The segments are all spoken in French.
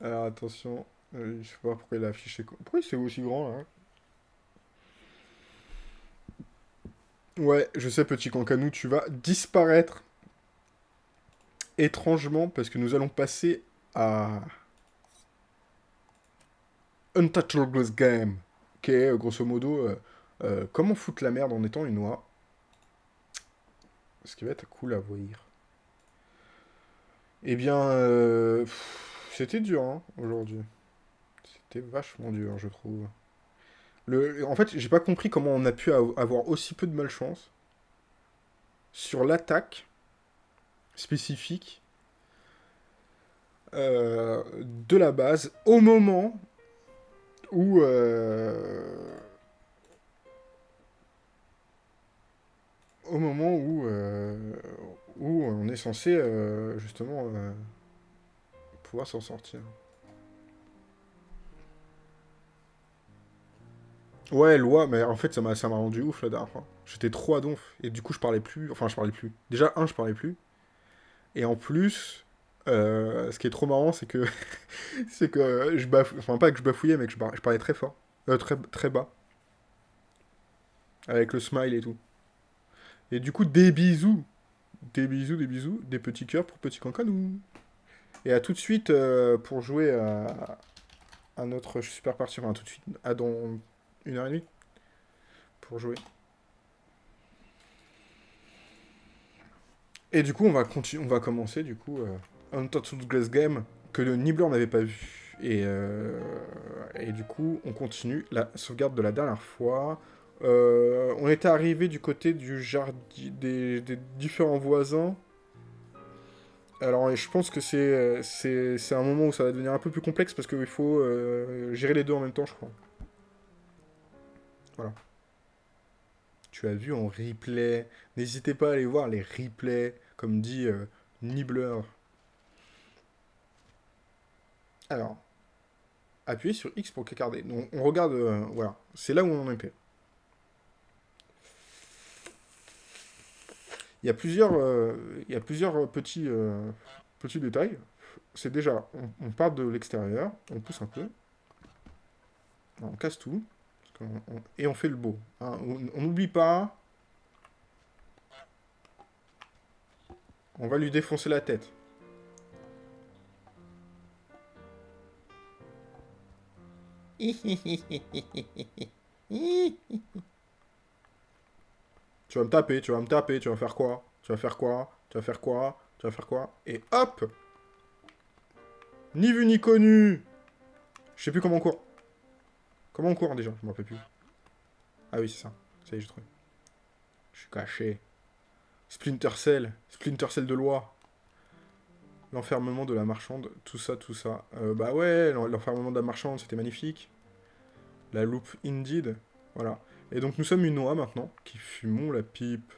Alors attention, euh, je sais pas pourquoi il a affiché... Pourquoi c'est aussi grand là Ouais, je sais petit cancanou, tu vas disparaître étrangement parce que nous allons passer à Untouchables Game, qui est grosso modo euh, euh, comment foutre la merde en étant une oie. Ce qui va être cool à voir. Eh bien, euh, c'était dur hein, aujourd'hui. C'était vachement dur, je trouve. En fait, j'ai pas compris comment on a pu avoir aussi peu de malchance sur l'attaque spécifique euh, de la base au moment où euh, au moment euh, où on est censé justement pouvoir s'en sortir. Ouais, loi, mais en fait, ça m'a rendu ouf la dernière fois. J'étais trop à donf, et du coup, je parlais plus. Enfin, je parlais plus. Déjà, un, je parlais plus. Et en plus, euh, ce qui est trop marrant, c'est que... c'est que je bafouillais... Enfin, pas que je bafouillais, mais que je, parlais très fort. Euh, très, très bas. Avec le smile et tout. Et du coup, des bisous. Des bisous, des bisous. Des petits cœurs pour petit cancanou. Et à tout de suite euh, pour jouer à... à notre super partie. Enfin, tout de suite. À dans une heure et demie pour jouer. Et du coup, on va, on va commencer, du coup, euh, Untouched Glass Game, que le Nibbler n'avait pas vu. Et, euh, et du coup, on continue la sauvegarde de la dernière fois. On était arrivé du côté du jardin des, différents voisins. Alors, je pense que c'est un moment où ça va devenir un peu plus complexe parce qu'il faut euh, gérer les deux en même temps, je crois. Voilà. Tu as vu en replay. N'hésitez pas à aller voir les replays, comme dit euh, Nibbler. Alors, appuyez sur X pour cacarder. Donc, on regarde, euh, voilà, c'est là où on en était. Il y a plusieurs, euh, il y petits, petits détails. C'est déjà, on part de l'extérieur, on pousse un peu, on casse tout et on fait le beau. Hein. On n'oublie pas. On va lui défoncer la tête. tu vas me taper, tu vas me taper, tu vas faire quoi? Tu vas faire quoi? Tu vas faire quoi? Tu vas faire quoi? Et hop Ni vu ni connu Je sais plus comment on court. Comment on court déjà? Je m'en rappelle plus. Ah oui, c'est ça. Ça y est, j'ai trouvé. Je suis caché. Splinter Cell. Splinter Cell de loi. L'enfermement de la marchande. Tout ça, tout ça. Euh, bah ouais, l'enfermement de la marchande, c'était magnifique. La loupe Indeed. Voilà. Et donc nous sommes une oie maintenant, qui fumons la pipe.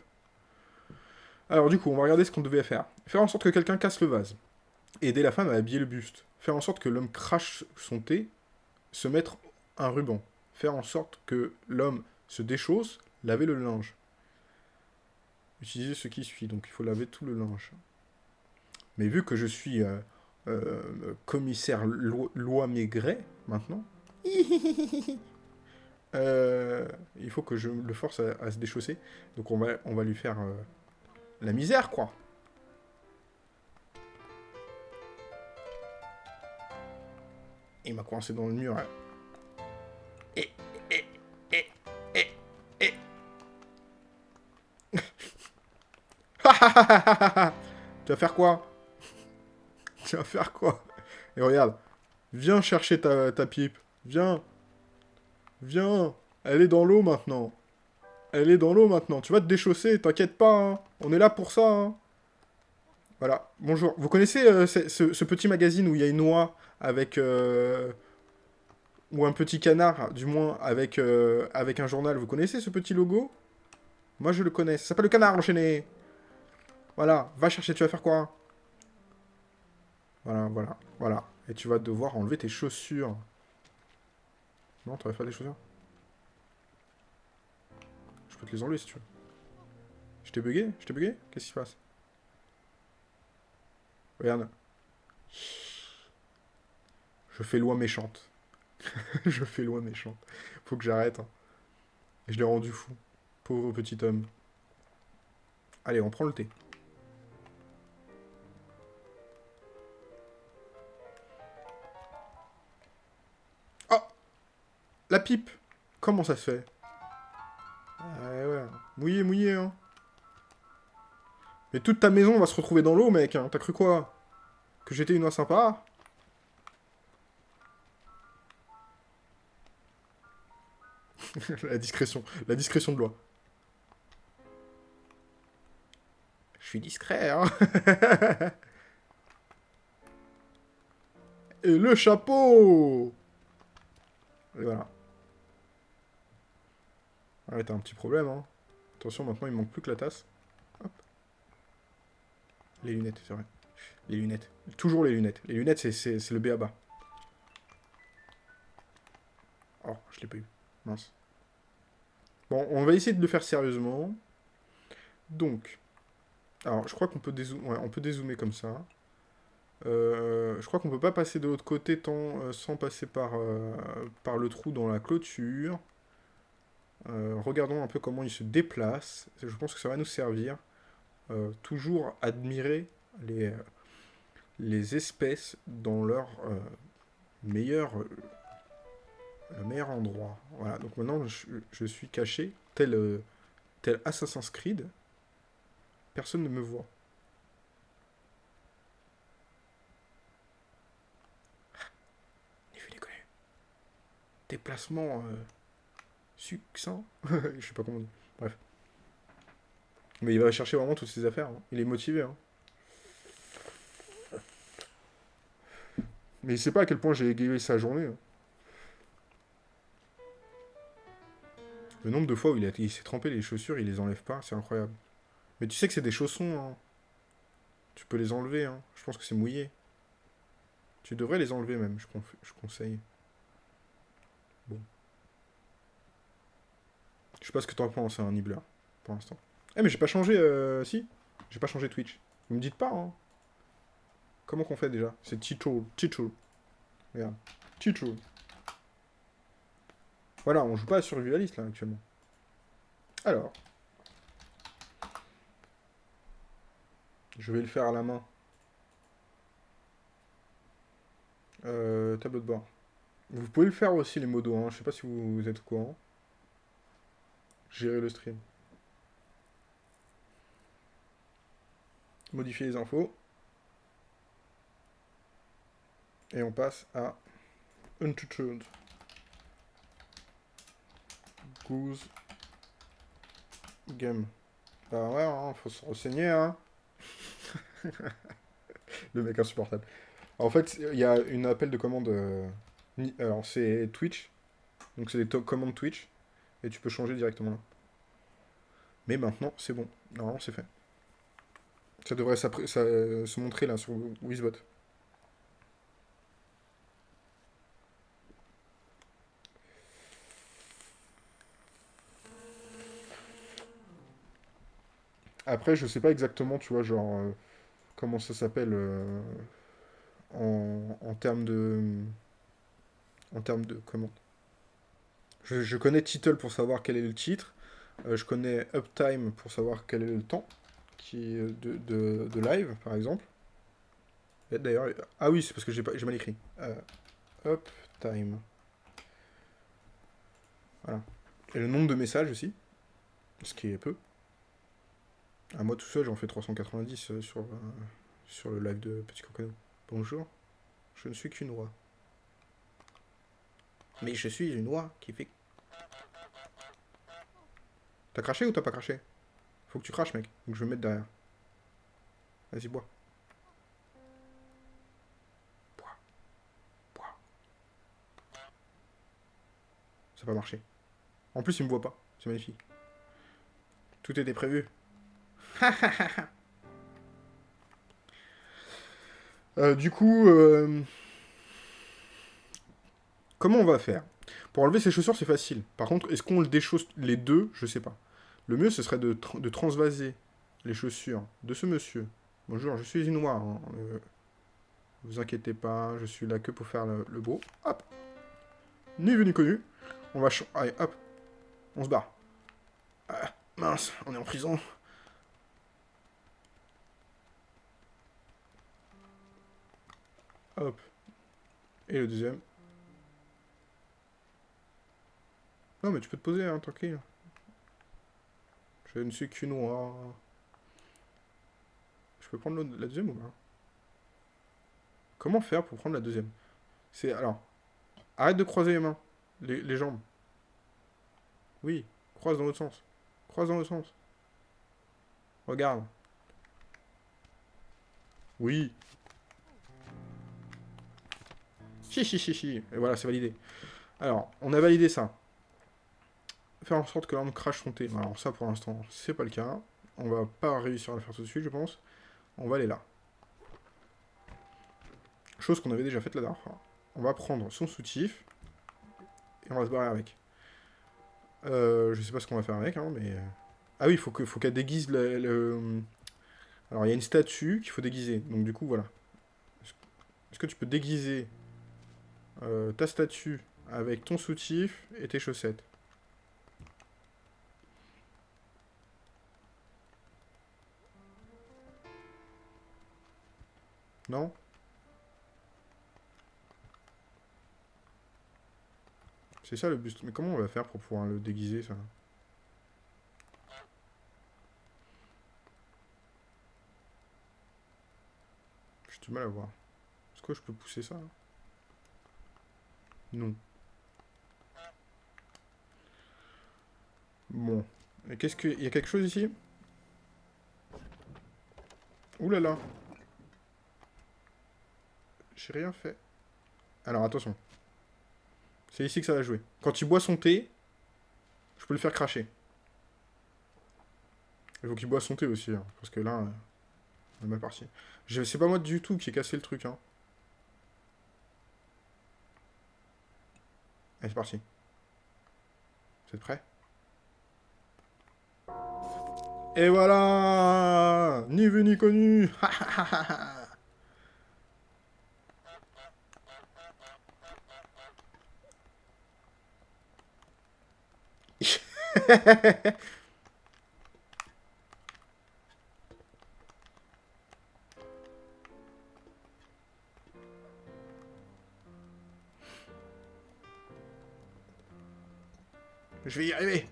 Alors du coup, on va regarder ce qu'on devait faire. Faire en sorte que quelqu'un casse le vase. Aider la femme à habiller le buste. Faire en sorte que l'homme crache son thé. Se mettre un ruban. Faire en sorte que l'homme se déchausse, laver le linge. Utiliser ce qui suit, donc il faut laver tout le linge. Mais vu que je suis euh, euh, commissaire loi Maigret, maintenant, euh, il faut que je le force à, se déchausser. Donc on va, on va lui faire la misère, quoi. Il m'a coincé dans le mur. Hein. tu vas faire quoi? Tu vas faire quoi? Et regarde, viens chercher ta, pipe. Viens. Viens. Elle est dans l'eau maintenant. Elle est dans l'eau maintenant. Tu vas te déchausser, t'inquiète pas. Hein. On est là pour ça. Hein. Voilà. Bonjour. Vous connaissez euh, ce, petit magazine où il y a une oie avec... Euh, ou un petit canard, du moins, avec, euh, avec un journal? Vous connaissez ce petit logo? Moi, je le connais. Ça s'appelle le canard enchaîné. Voilà, va chercher, tu vas faire quoi? Voilà, voilà, voilà. Et tu vas devoir enlever tes chaussures. Non, tu vas faire des chaussures Je peux te les enlever si tu veux. Je t'ai bugué Je t'ai bugué Qu'est-ce qui se passe? Regarde. Je fais loi méchante. je fais loi méchante. Faut que j'arrête. Hein. Et je l'ai rendu fou. Pauvre petit homme. Allez, on prend le thé. La pipe Comment ça se fait? Ouais, ouais. Mouillé, mouillé, hein. Mais toute ta maison va se retrouver dans l'eau, mec. Hein. T'as cru quoi? Que j'étais une oie sympa? La discrétion. La discrétion de loi. Je suis discret, hein Et le chapeau Et voilà. Ah t'as un petit problème, hein. Attention, maintenant, il manque plus que la tasse. Hop. Les lunettes, c'est vrai. Les lunettes. Toujours les lunettes. Les lunettes, c'est le B à bas. Oh, je l'ai pas eu. Mince. Bon, on va essayer de le faire sérieusement. Donc, alors, je crois qu'on peut, dézoomer, peut dézoomer comme ça. Euh, je crois qu'on peut pas passer de l'autre côté euh, sans passer par, euh, par le trou dans la clôture. Regardons un peu comment il se déplace. Je pense que ça va nous servir. toujours admirer les, espèces dans leur meilleur, meilleur endroit. Voilà, donc maintenant je, suis caché, tel, tel Assassin's Creed. Personne ne me voit. déconner. Déplacement euh, succinct. Je sais pas comment dit. Bref. Mais il va chercher vraiment toutes ses affaires. Hein. Il est motivé. Hein. Mais il sait pas à quel point j'ai égayé sa journée. Hein. Le nombre de fois où il, s'est trempé les chaussures, il les enlève pas, c'est incroyable. Mais tu sais que c'est des chaussons, hein. Tu peux les enlever, hein. Je pense que c'est mouillé. Tu devrais les enlever même, je conseille. Bon. Je sais pas ce que t'en penses, un hein, Nibbler, pour l'instant. Eh, mais j'ai pas changé, euh, si J'ai pas changé Twitch. Vous me dites pas, hein. Comment qu'on fait, déjà? C'est Ticho, Ticho. Regarde. Ticho. Voilà, on joue pas à Survivalist, là, actuellement. Alors. Je vais le faire à la main. Euh, tableau de bord. Vous pouvez le faire aussi, les modos. Hein. Je sais pas si vous, êtes au courant. Gérer le stream. Modifier les infos. Et on passe à Untutored. Goose. Game. Bah ouais, hein, faut se renseigner, hein. le mec insupportable. En fait, il y a une appel de commande. Euh, alors, c'est Twitch. Donc, c'est des commandes Twitch. Et tu peux changer directement là. Mais maintenant, c'est bon. Normalement, c'est fait. Ça devrait ça, se montrer là sur Wizbot. Après, je sais pas exactement, tu vois, genre, euh, comment ça s'appelle euh, en, termes de... En termes de... Comment je, connais title pour savoir quel est le titre. Euh, je connais uptime pour savoir quel est le temps qui de, de, live, par exemple. D'ailleurs... Ah oui, c'est parce que j'ai mal écrit. uptime. Voilà. Et le nombre de messages aussi. Ce qui est peu. À moi tout seul, j'en fais 390 euh, sur, euh, sur le live de Petit Crocodile. Bonjour, je ne suis qu'une oie. Mais je suis une oie qui fait... T'as craché ou t'as pas craché? Faut que tu craches, mec. Donc je vais me mettre derrière. Vas-y, bois. Bois. Bois. Ça va marcher. En plus, il me voit pas. C'est magnifique. Tout était prévu. Euh, du coup, euh, comment on va faire? Pour enlever ces chaussures, c'est facile. Par contre, est-ce qu'on le déchausse les deux? Je sais pas. Le mieux, ce serait de, transvaser les chaussures de ce monsieur. Bonjour, je suis une noire. Hein. Euh, Vous inquiétez pas, je suis là que pour faire le, le beau. Hop Ni vu ni connu. On va... Allez, hop On se barre. Ah, mince, on est en prison. Hop. Et le deuxième. Non, mais tu peux te poser, hein, tranquille. Je ne suis qu'une noire. Je peux prendre la deuxième ou pas? Comment faire pour prendre la deuxième? C'est... Alors... Arrête de croiser les mains. Les, les jambes. Oui. Croise dans l'autre sens. Croise dans l'autre sens. Regarde. Oui. Chi, chi, chi, chi. Et voilà, c'est validé. Alors, on a validé ça. Faire en sorte que l'arme crache son thé. Alors ça, pour l'instant, c'est pas le cas. On va pas réussir à le faire tout de suite, je pense. On va aller là. Chose qu'on avait déjà faite la dernière fois. On va prendre son soutif. Et on va se barrer avec. Euh, je sais pas ce qu'on va faire avec, hein, mais... Ah oui, il faut qu'elle faut qu'elle déguise le... Alors, il y a une statue qu'il faut déguiser. Donc, du coup, voilà. Est-ce que tu peux déguiser euh, ta statue avec ton soutif et tes chaussettes? Non C'est ça le buste. Mais comment on va faire pour pouvoir le déguiser, ça J'ai du mal à voir. Est-ce que je peux pousser ça non. Bon. Qu'est-ce que... Il y a quelque chose ici? Ouh là là. J'ai rien fait. Alors, attention. C'est ici que ça va jouer. Quand il boit son thé, je peux le faire cracher. Il faut qu'il boit son thé aussi, hein, parce que là, on est mal parti. C'est pas moi du tout qui ai cassé le truc, hein. Allez, c'est parti. Vous êtes prêts? Et voilà Ni vu ni connu Je vais y arriver.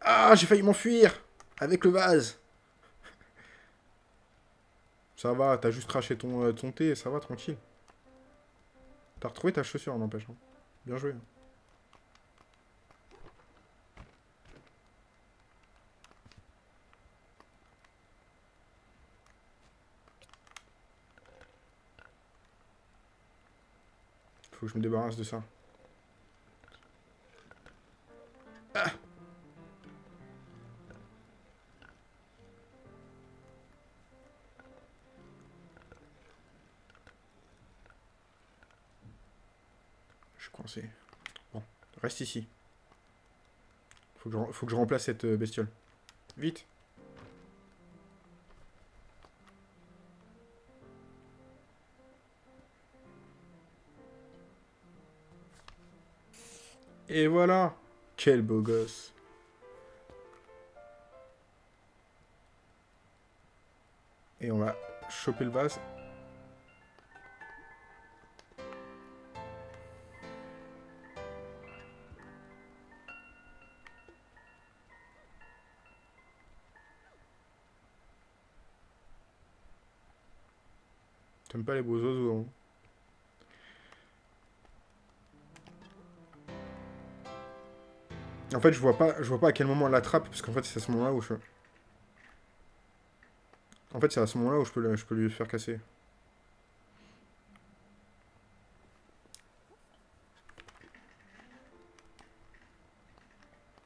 Ah, j'ai failli m'enfuir avec le vase. Ça va, t'as juste craché ton, euh, ton thé, ça va, tranquille. T'as retrouvé ta chaussure, n'empêche. Hein. Bien joué. Faut que je me débarrasse de ça. Bon, reste ici. Faut que, je, faut que je remplace cette euh, bestiole. Vite Et voilà. Quel beau gosse. Et on va choper le vase. T'aimes pas les beaux oiseaux, hein? En fait, je vois pas, je vois pas à quel moment elle l'attrape, parce qu'en fait, c'est à ce moment-là où je... En fait, c'est à ce moment-là où je peux, je peux lui faire casser.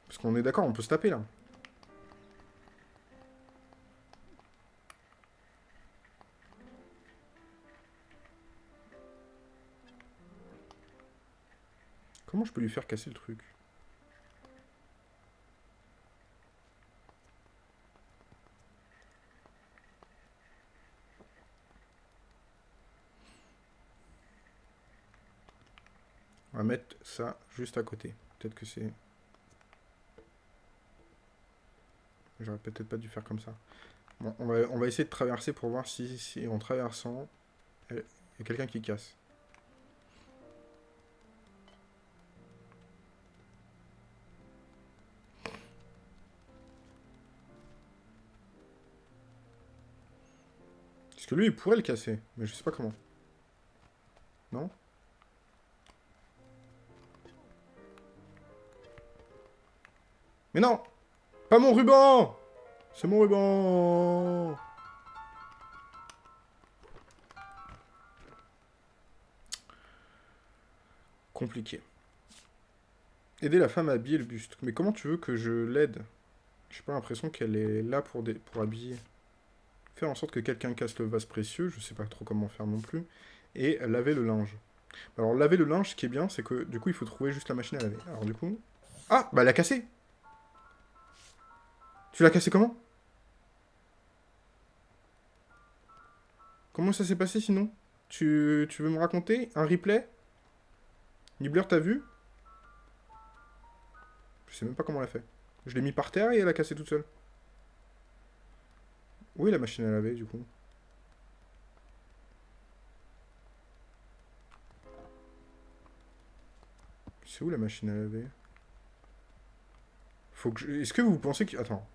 Parce qu'on est d'accord, on peut se taper, là. Comment je peux lui faire casser le truc? Mettre ça juste à côté. Peut-être que c'est... J'aurais peut-être pas dû faire comme ça. Bon, on va, on va essayer de traverser pour voir si, en traversant, il y a quelqu'un qui casse. Parce que lui, il pourrait le casser, mais je sais pas comment. Non? Mais non Pas mon ruban C'est mon ruban Compliqué. Aider la femme à habiller le buste. Mais comment tu veux que je l'aide? J'ai pas l'impression qu'elle est là pour, pour habiller. Faire en sorte que quelqu'un casse le vase précieux, je sais pas trop comment faire non plus. Et laver le linge. Alors laver le linge, ce qui est bien, c'est que du coup il faut trouver juste la machine à laver. Alors du coup... Ah Bah elle a cassé tu l'as cassé comment? Comment ça s'est passé sinon? Tu, tu, veux me raconter Un replay? Nibbler, t'as vu? Je sais même pas comment elle a fait. Je l'ai mis par terre et elle a cassé toute seule. Où est la machine à laver, du coup? C'est où la machine à laver? Faut que je... Est-ce que vous pensez que... Attends.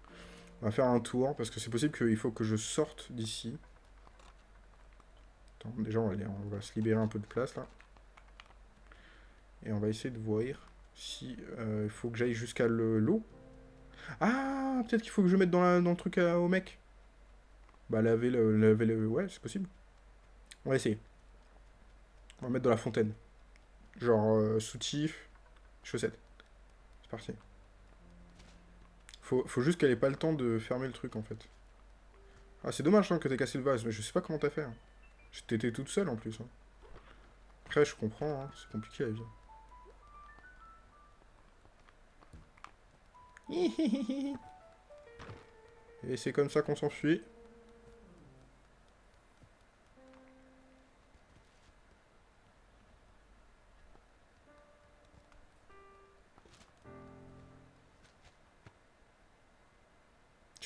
On va faire un tour, parce que c'est possible qu'il faut que je sorte d'ici. Déjà, on va, on va se libérer un peu de place, là. Et on va essayer de voir si euh, il faut que j'aille jusqu'à l'eau. Ah, peut-être qu'il faut que je mette dans, le truc au mec. Bah, laver le... Laver le ouais, c'est possible. On va essayer. On va mettre dans la fontaine. Genre, euh, soutif, chaussettes. C'est parti. Faut, juste qu'elle ait pas le temps de fermer le truc, en fait. Ah, c'est dommage hein, que t'aies cassé le vase, mais je sais pas comment t'as fait. Hein. T'étais toute seule, en plus. Hein. Après, je comprends, hein, c'est compliqué, la vie. Et c'est comme ça qu'on s'enfuit.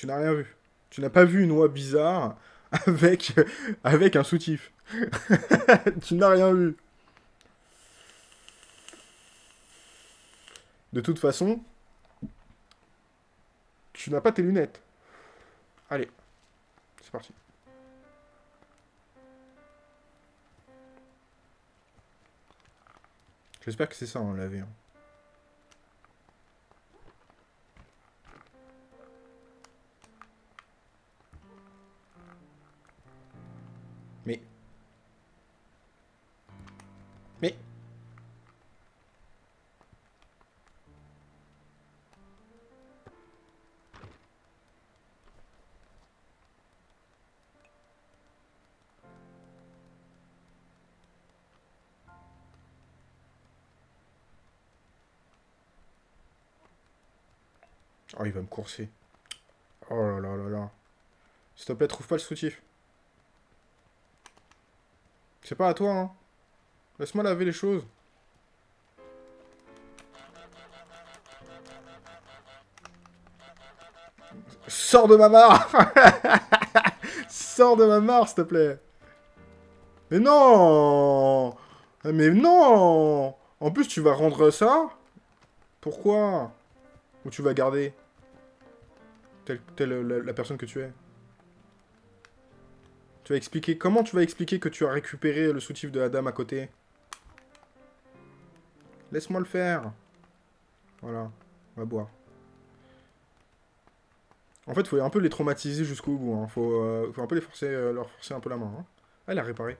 Tu n'as rien vu. Tu n'as pas vu une oie bizarre avec, avec un soutif. tu n'as rien vu. De toute façon, tu n'as pas tes lunettes. Allez, c'est parti. J'espère que c'est ça, on l'avait. Hein. Mais... Oh, il va me courser. Oh là là là là. S'il te plaît, trouve pas le soutif. C'est pas à toi, hein. Laisse-moi laver les choses. Sors de ma mare. Sors de ma mare, s'il te plaît. Mais non. Mais non. En plus, tu vas rendre ça. Pourquoi? Ou tu vas garder telle, la personne que tu es. Tu vas expliquer... Comment tu vas expliquer que tu as récupéré le soutif de la dame à côté? Laisse-moi le faire. Voilà. On va boire. En fait, faut un peu les traumatiser jusqu'au bout. Hein. Faut, euh, un peu les forcer, euh, leur forcer un peu la main. Hein. Ah, elle a réparé.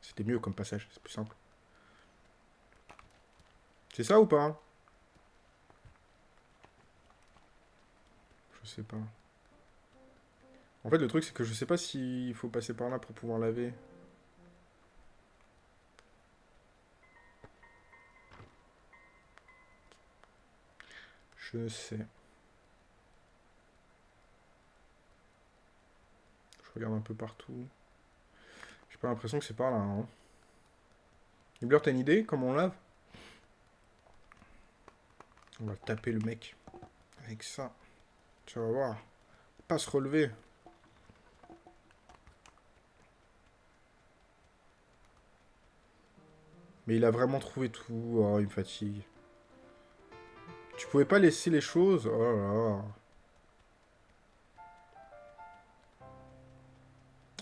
C'était mieux comme passage. C'est plus simple. C'est ça ou pas? Je sais pas. En fait, le truc, c'est que je sais pas s'il faut passer par là pour pouvoir laver. Je sais. Je regarde un peu partout. J'ai pas l'impression que c'est par là. Hein. T'as une idée Comment on lave? On va taper le mec. Avec ça. Tu vas voir. Pas se relever. Mais il a vraiment trouvé tout. Oh, il me fatigue. Pouvais pas laisser les choses Oh là là.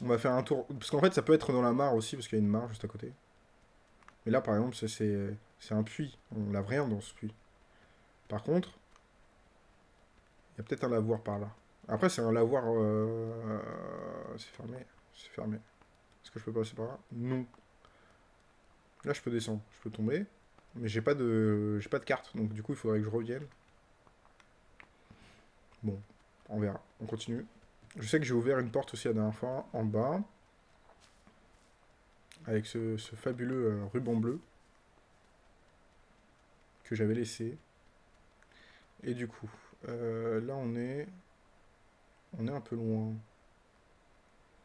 On va faire un tour. Parce qu'en fait, ça peut être dans la mare aussi, parce qu'il y a une mare juste à côté. Mais là, par exemple, c'est un puits. On lave rien dans ce puits. Par contre, il y a peut-être un lavoir par là. Après, c'est un lavoir... Euh, c'est fermé. C'est fermé. Est-ce que je peux passer par là? Non. Là, je peux descendre. Je peux tomber. Mais j'ai pas de j'ai pas de carte. Donc, du coup, il faudrait que je revienne. Bon, on verra. On continue. Je sais que j'ai ouvert une porte aussi la dernière fois, en bas. Avec ce, fabuleux euh, ruban bleu. Que j'avais laissé. Et du coup, euh, là on est... On est un peu loin.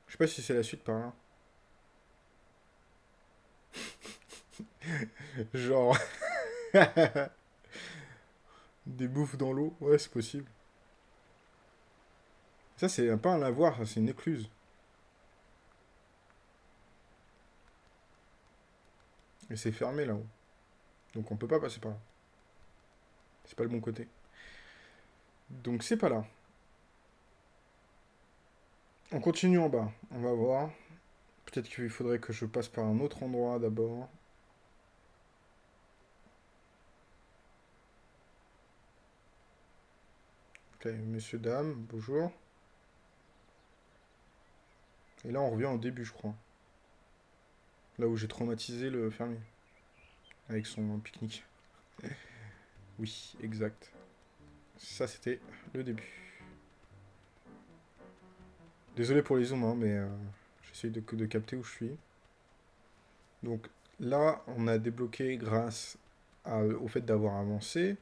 Je sais pas si c'est la suite par là. Genre... Des bouffes dans l'eau Ouais, c'est possible. Ça, c'est pas un lavoir, c'est une écluse. Et c'est fermé là-haut. Donc on peut pas passer par là. C'est pas le bon côté. Donc c'est pas là. On continue en bas. On va voir. Peut-être qu'il faudrait que je passe par un autre endroit d'abord. Ok, monsieur, dame, bonjour. Et là, on revient au début, je crois. Là où j'ai traumatisé le fermier. Avec son pique-nique. oui, exact. Ça, c'était le début. Désolé pour les zooms, hein, mais euh, j'essaye de, de capter où je suis. Donc là, on a débloqué grâce au fait d'avoir avancé.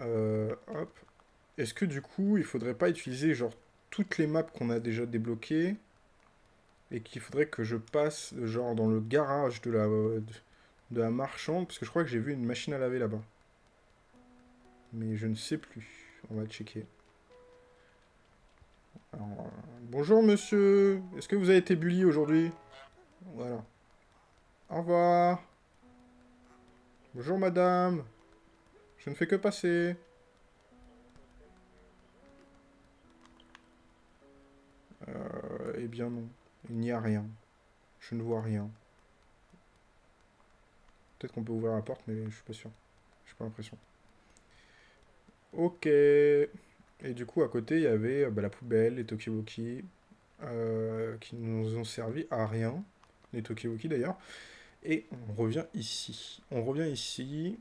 Euh, hop. Est-ce que du coup, il faudrait pas utiliser genre toutes les maps qu'on a déjà débloquées et qu'il faudrait que je passe genre dans le garage de la, de la marchande? Parce que je crois que j'ai vu une machine à laver là-bas. Mais je ne sais plus. On va checker. bonjour monsieur, est-ce que vous avez été bully aujourd'hui? Voilà. Au revoir. Bonjour madame. Je ne fais que passer. Euh, eh bien non. Il n'y a rien. Je ne vois rien. Peut-être qu'on peut ouvrir la porte, mais je suis pas sûr. Je n'ai pas l'impression. Ok. Et du coup, à côté, il y avait euh, bah, la poubelle, les Tokiwoki, euh, qui nous ont servi à rien. Les Tokiwoki, d'ailleurs. Et on revient ici. On revient ici.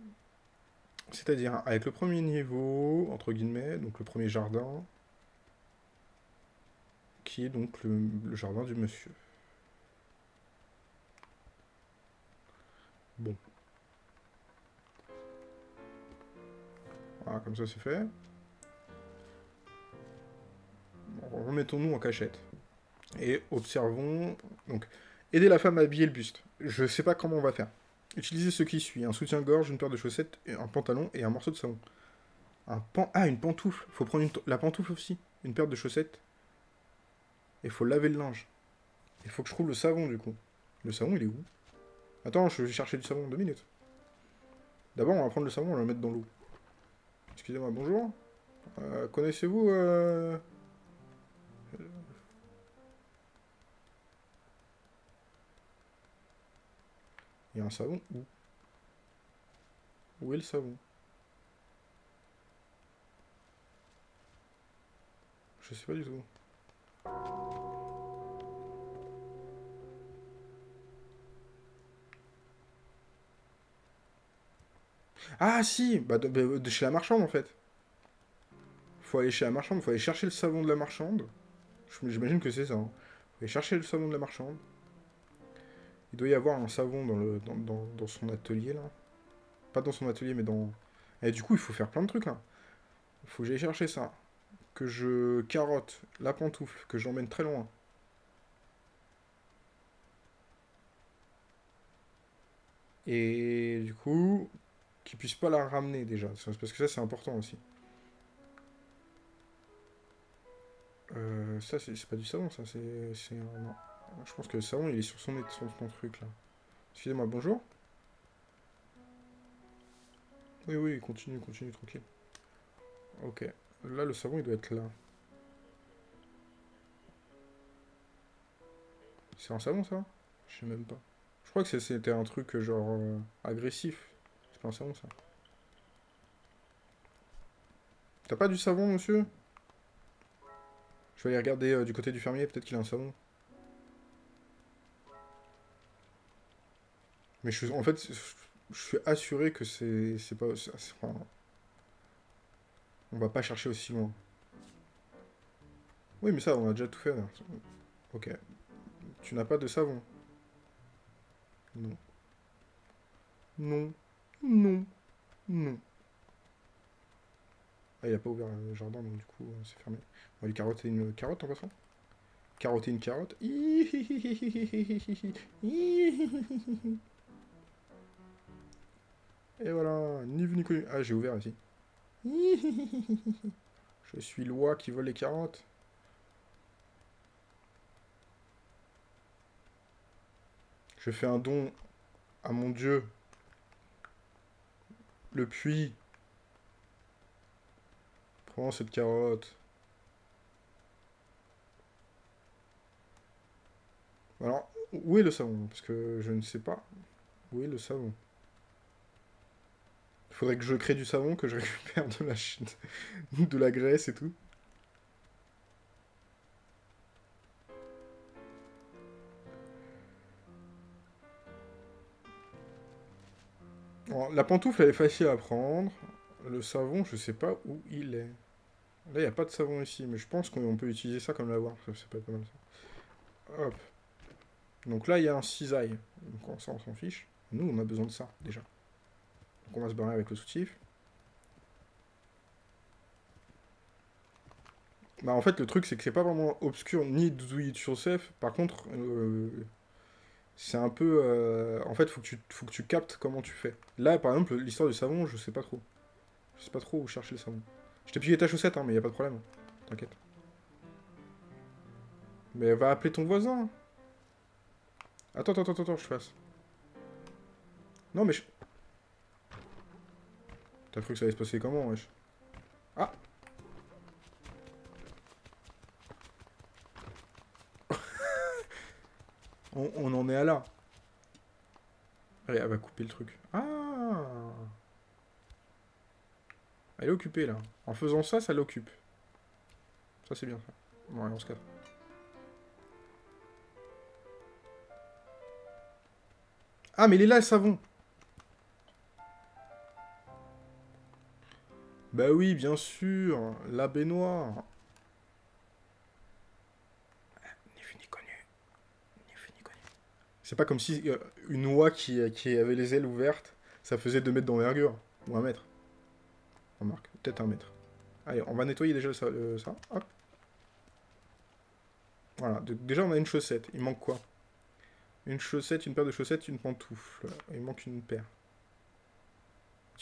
C'est-à-dire avec le premier niveau, entre guillemets, donc le premier jardin, qui est donc le, jardin du monsieur. Bon. Voilà, comme ça c'est fait. Remettons-nous en cachette. Et observons... Donc, aider la femme à habiller le buste. Je sais pas comment on va faire. Utilisez ce qui suit. Un soutien-gorge, une paire de chaussettes, un pantalon et un morceau de savon. Un. Ah, une pantoufle. Faut prendre la pantoufle aussi. Une paire de chaussettes il faut laver le linge. Il faut que je trouve le savon, du coup. Le savon, il est où? Attends, je vais chercher du savon, deux minutes. D'abord, on va prendre le savon, on va le mettre dans l'eau. Excusez-moi, bonjour. Euh, connaissez-vous... Euh... Il y a un savon où? Où est le savon? Je sais pas du tout. Ah si bah de, chez la marchande en fait. Faut aller chez la marchande, faut aller chercher le savon de la marchande. J'imagine que c'est ça. Hein. Faut aller chercher le savon de la marchande. Il doit y avoir un savon dans, le, dans, son atelier là. Pas dans son atelier mais dans... Et du coup il faut faire plein de trucs là. Faut que j'aille chercher ça. Que je carotte la pantoufle, que j'emmène très loin. Et du coup, qu'ils puissent pas la ramener déjà. Parce que ça, c'est important aussi. Euh, ça, c'est pas du savon, ça. C'est... Je pense que le savon, il est sur son, son, son truc, là. Excusez-moi, bonjour Oui, oui, continue, continue, tranquille. Ok. Là, le savon, il doit être là. C'est un savon, ça? Je sais même pas. Je crois que c'était un truc, genre, euh, agressif. C'est pas un savon, ça. T'as pas du savon, monsieur? Je vais aller regarder euh, du côté du fermier, peut-être qu'il a un savon. Mais je suis, en fait, je suis assuré que c'est pas... on va pas chercher aussi loin. Oui, mais ça, on a déjà tout fait. Ok. Tu n'as pas de savon Non. Non. Non. Non. Ah, il a pas ouvert le jardin, donc du coup, c'est fermé. On va lui carotter une carotte en passant. Carotter une carotte. Et voilà, ni vu ni connu. Ah, j'ai ouvert ici. Je suis loi qui vole les carottes. Je fais un don à mon dieu. Le puits. Prends cette carotte. Alors, où est le savon? Parce que je ne sais pas. Où est le savon? Faudrait que je crée du savon, que je récupère de la, de la graisse et tout. la pantoufle, elle est facile à prendre. Le savon, je sais pas où il est. Là, il n'y a pas de savon ici, mais je pense qu'on peut utiliser ça comme lavoir. Ça, être pas mal. Hop. Donc là, il y a un cisaille. Donc ça, on s'en fiche. Nous, on a besoin de ça, déjà. Donc on va se barrer avec le soutif. Bah en fait le truc c'est que c'est pas vraiment obscur ni do it yourself. Par contre euh, c'est un peu... Euh, en fait faut que, tu, faut que tu captes comment tu fais. Là par exemple l'histoire du savon je sais pas trop. Je sais pas trop où chercher le savon. Je t'ai pillé ta chaussette hein, mais y a pas de problème. T'inquiète. Mais va appeler ton voisin. Attends, attends, attends, attends, je fasse. Non mais je... T'as cru que ça allait se passer comment, wesh? Ah on, en est à là. Allez, elle va couper le truc. Ah Elle est occupée, là. En faisant ça, ça l'occupe. Ça, c'est bien, ça. Bon, allez, on se casse. Ah, mais il est là, le savon Bah oui, bien sûr, la baignoire. Ni vu ni connu. Ni vu ni connu. C'est pas comme si euh, une oie qui, qui, avait les ailes ouvertes, ça faisait 2 mètres d'envergure. Ou un mètre. Remarque, peut-être un mètre. Allez, on va nettoyer déjà ça. ça. Hop. Voilà, déjà on a une chaussette. Il manque quoi? Une chaussette, une paire de chaussettes, une pantoufle. Il manque une paire.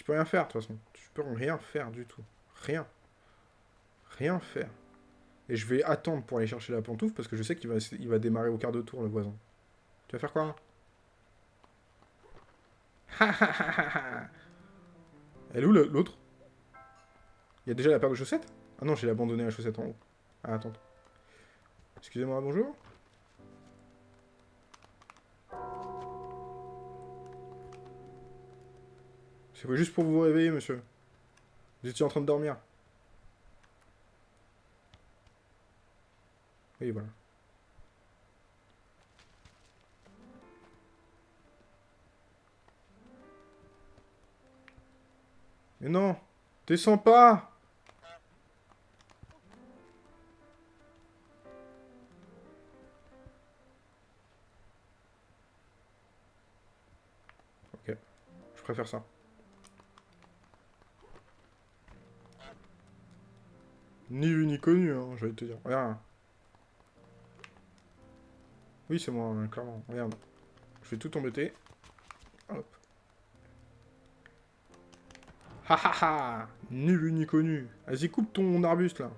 Tu peux rien faire, de toute façon. Tu peux rien faire du tout. Rien. Rien faire. Et je vais attendre pour aller chercher la pantoufle, parce que je sais qu'il va, il va démarrer au quart de tour, le voisin. Tu vas faire quoi Elle est où l'autre? Il y a déjà la paire de chaussettes? Ah non, j'ai abandonné la chaussette en haut. Ah, attends. Excusez-moi, bonjour C'est juste pour vous réveiller, monsieur. Vous étiez en train de dormir. Oui, voilà. Mais non Descends pas Ok. Je préfère ça. Ni vu ni connu, hein, je vais te dire. Regarde. Oui, c'est moi, hein, clairement. Regarde. Je vais tout embêter. Hop. Ha ha ha Ni vu ni connu. Vas-y, coupe ton arbuste, là.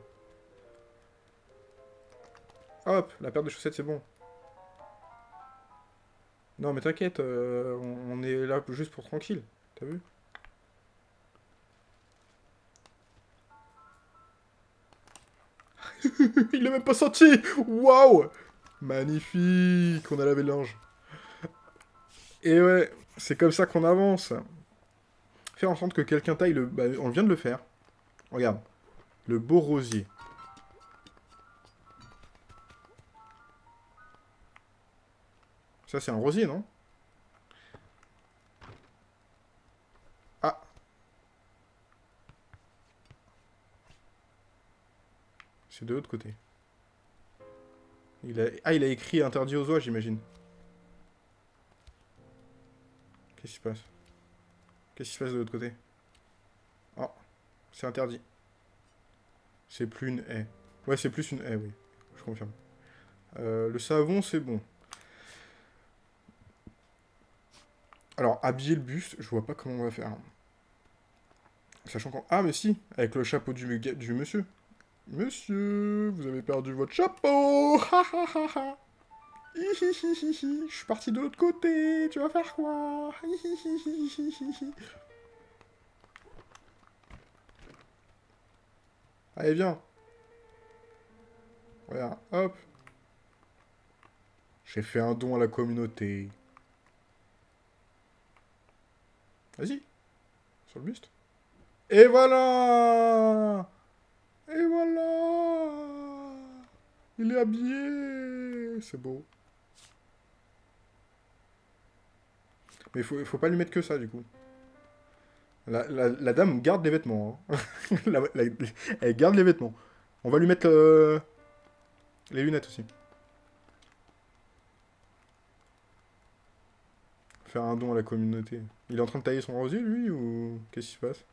Hop, la paire de chaussettes, c'est bon. Non, mais t'inquiète, euh, on est là juste pour tranquille. T'as vu? Il l'a même pas senti Waouh Magnifique On a lavé linge. Et ouais, c'est comme ça qu'on avance. Faire en sorte que quelqu'un taille le... Bah, on vient de le faire. Regarde. Le beau rosier. Ça, c'est un rosier, non? C'est de l'autre côté. Il a... Ah, il a écrit interdit aux oies, j'imagine. Qu'est-ce qui se passe? Qu'est-ce qui se passe de l'autre côté? Oh, c'est interdit. C'est plus une haie. Ouais, c'est plus une haie, oui. Je confirme. Euh, le savon, c'est bon. Alors, habiller le buste, je vois pas comment on va faire. Sachant qu'on... Ah, mais si Avec le chapeau du, du monsieur. Monsieur, vous avez perdu votre chapeau Je suis parti de l'autre côté, tu vas faire quoi? Allez, viens. Regarde, hop. J'ai fait un don à la communauté. Vas-y. Sur le buste. Et voilà Et voilà Il est habillé C'est beau. Mais il faut, faut pas lui mettre que ça, du coup. La, dame garde les vêtements. Hein. elle garde les vêtements. On va lui mettre euh, les lunettes aussi. Faire un don à la communauté. Il est en train de tailler son rosier, lui, ou... Qu'est-ce qui se passe?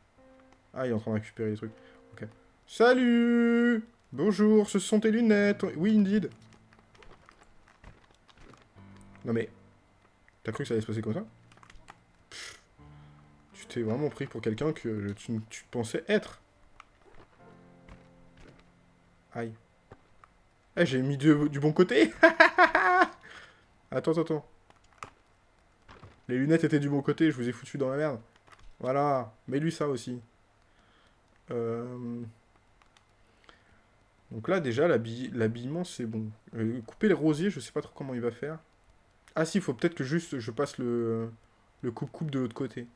Ah, il est en train de récupérer les trucs. Ok. Salut Bonjour, ce sont tes lunettes. Oui, indeed. Non mais... T'as cru que ça allait se passer comme ça? T'es vraiment pris pour quelqu'un que tu, pensais être. Aïe. Eh, j'ai mis du, bon côté Attends, attends, attends. Les lunettes étaient du bon côté, je vous ai foutu dans la merde. Voilà, mets-lui ça aussi. Euh, donc là, déjà, l'habillement, c'est bon. Euh, couper les rosiers, je sais pas trop comment il va faire. Ah si, il faut peut-être que juste je passe le coupe-coupe de l'autre côté.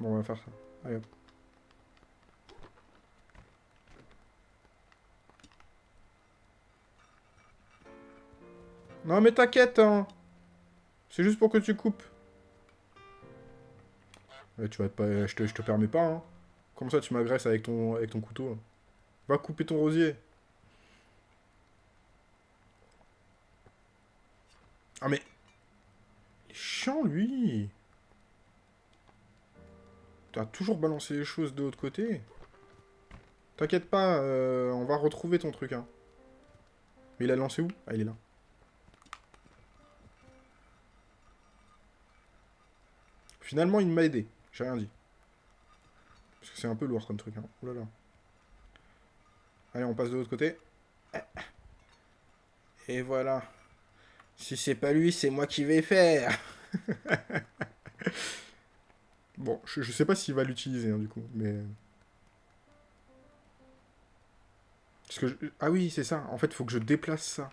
Bon, on va faire ça. Allez hop. Non mais t'inquiète, hein C'est juste pour que tu coupes. tu vas pas... Je te, permets pas, hein. Comme ça tu m'agresses avec ton couteau. Va couper ton rosier. Ah mais... Il est chiant, lui T'as toujours balancé les choses de l'autre côté. T'inquiète pas, euh, on va retrouver ton truc. Hein. Mais il a lancé où? Ah, il est là. Finalement, il m'a aidé. J'ai rien dit. Parce que c'est un peu lourd comme truc. Hein. Oh. Allez, on passe de l'autre côté. Et voilà. Si c'est pas lui, c'est moi qui vais faire. Bon, je, sais pas s'il va l'utiliser, hein, du coup, mais... Parce que Ah oui, c'est ça. En fait, il faut que je déplace ça.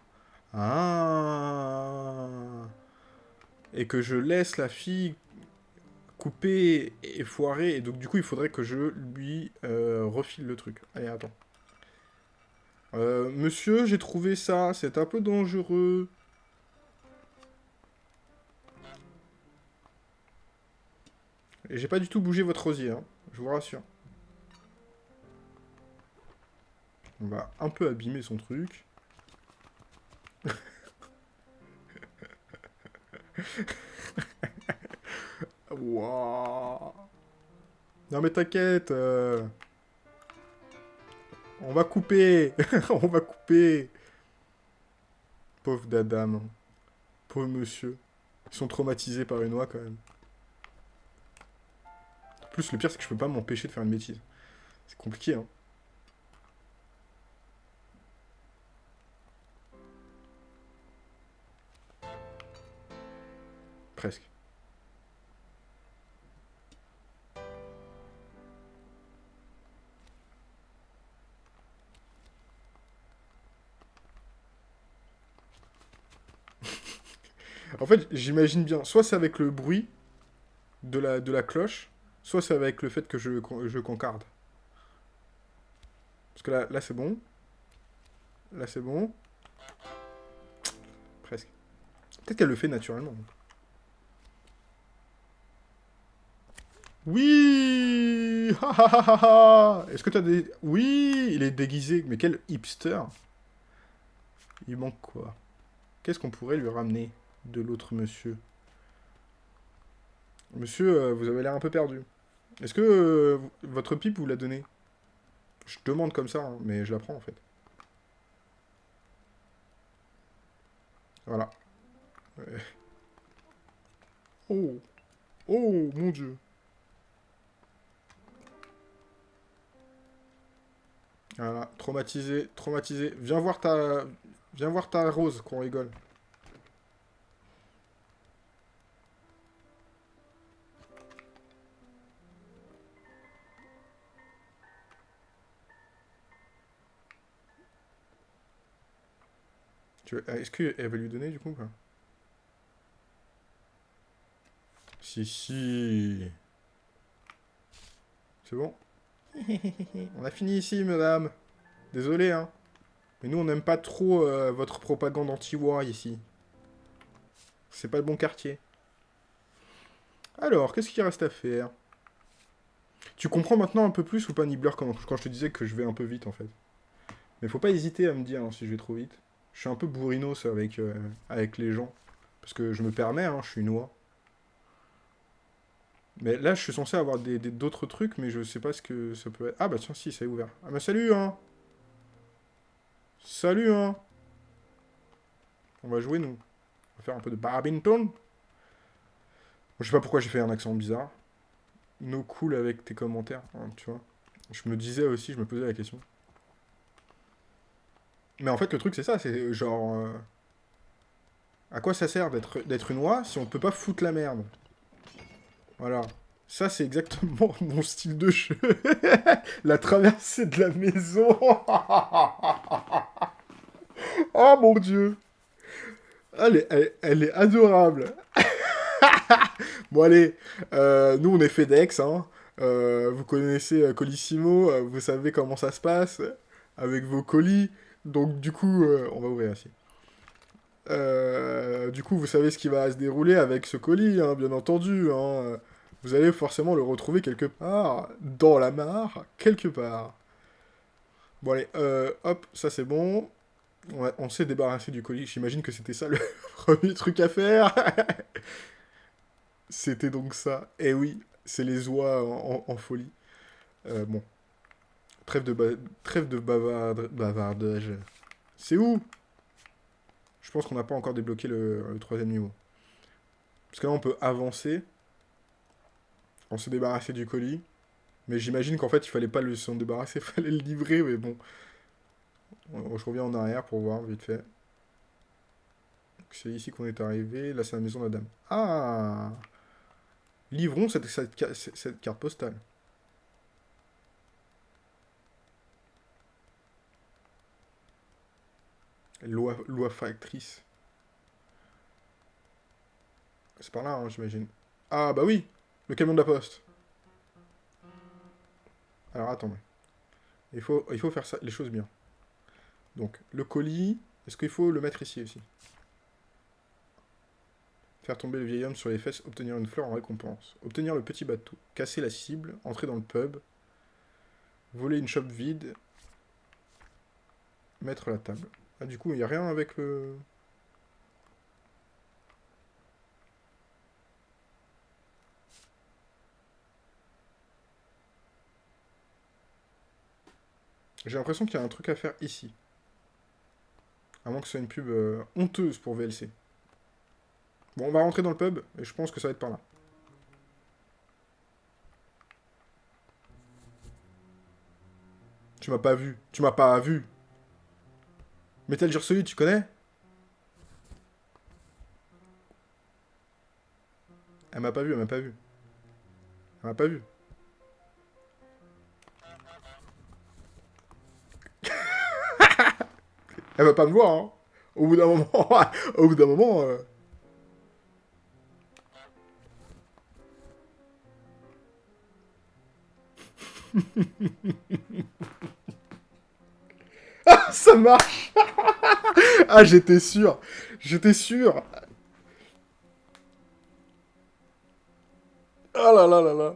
Ah Et que je laisse la fille couper et foirer. Et donc, du coup, il faudrait que je lui euh, refile le truc. Allez, attends. Euh, monsieur, j'ai trouvé ça. C'est un peu dangereux. Et j'ai pas du tout bougé votre rosier, hein, je vous rassure. On va un peu abîmer son truc. Non mais t'inquiète euh. On va couper On va couper Pauvre dadam. Pauvre monsieur. Ils sont traumatisés par une oie quand même. Plus, le pire, c'est que je peux pas m'empêcher de faire une bêtise. C'est compliqué, hein. Presque. En fait, j'imagine bien, soit c'est avec le bruit de la, de la cloche, soit c'est avec le fait que je, je concarde. Parce que là, là c'est bon. Là, c'est bon. Presque. Peut-être qu'elle le fait naturellement. Oui Est-ce que t'as des... Oui Il est déguisé. Mais quel hipster Il manque quoi? Qu'est-ce qu'on pourrait lui ramener de l'autre monsieur? Monsieur, euh, vous avez l'air un peu perdu. Est-ce que euh, votre pipe vous l'a donné Je demande comme ça, hein, mais je la prends en fait. Voilà. Oh Oh, mon dieu Voilà, traumatisé, traumatisé. Viens voir ta... Viens voir ta rose, qu'on rigole. Est-ce qu'elle va lui donner, du coup, quoi Si, si. C'est bon On a fini ici, madame. Désolé, hein. Mais nous, on n'aime pas trop euh, votre propagande anti-war, ici. C'est pas le bon quartier. Alors, qu'est-ce qu'il reste à faire? Tu comprends maintenant un peu plus ou pas, Nibbler, quand, quand je te disais que je vais un peu vite, en fait? Mais faut pas hésiter à me dire hein, si je vais trop vite. Je suis un peu bourrinos avec, euh, avec les gens. Parce que je me permets, hein, je suis noix. Mais là, je suis censé avoir d'autres trucs, mais je sais pas ce que ça peut être. Ah bah tiens, si, ça est ouvert. Ah bah salut, hein Salut, hein On va jouer, nous. On va faire un peu de badminton. Je sais pas pourquoi j'ai fait un accent bizarre. No cool avec tes commentaires, hein, tu vois. Je me disais aussi, je me posais la question. Mais en fait, le truc, c'est ça, c'est genre... Euh, à quoi ça sert d'être une oie si on peut pas foutre la merde? Voilà. Ça, c'est exactement mon style de jeu. la traversée de la maison. oh mon dieu. Elle est, elle, est adorable. bon, allez. Euh, nous, on est FedEx. Hein. Euh, vous connaissez Colissimo. vous savez comment ça se passe avec vos colis. Donc du coup, euh, on va ouvrir ici. Euh, du coup, vous savez ce qui va se dérouler avec ce colis, hein, bien entendu. Hein. Vous allez forcément le retrouver quelque part, dans la mare, quelque part. Bon allez, euh, hop, ça c'est bon. On, s'est débarrassé du colis, j'imagine que c'était ça le premier truc à faire. c'était donc ça. Eh oui, c'est les oies en, folie. bon, Trêve de, bavardage. C'est où? Je pense qu'on n'a pas encore débloqué le, troisième niveau. Parce que là, on peut avancer. On se débarrasser du colis. Mais j'imagine qu'en fait, il fallait pas le s'en débarrasser, il fallait le livrer, mais bon. Je reviens en arrière pour voir, vite fait. C'est ici qu'on est arrivé. Là, c'est la maison de la dame. Ah Livrons cette carte postale. Loi, loi factrice. C'est par là, hein, j'imagine. Ah, bah oui Le camion de la poste. Alors, attendez. Il faut, il faut faire ça, les choses bien. Donc, le colis... Est-ce qu'il faut le mettre ici aussi? Faire tomber le vieil homme sur les fesses, obtenir une fleur en récompense. Obtenir le petit bateau. Casser la cible, entrer dans le pub. Voler une shop vide. Mettre la table. Ah, du coup, il n'y a rien avec le... J'ai l'impression qu'il y a un truc à faire ici. À moins que ce soit une pub euh, honteuse pour VLC. Bon, on va rentrer dans le pub, et je pense que ça va être par là. Tu m'as pas vu. Tu m'as pas vu. Metal Gear Solid, tu connais? Elle m'a pas vu, elle m'a pas vu. Elle m'a pas vu. elle va pas me voir, hein. Au bout d'un moment, au bout d'un moment... Euh... ça marche. Ah, j'étais sûr. J'étais sûr. Ah là là là là.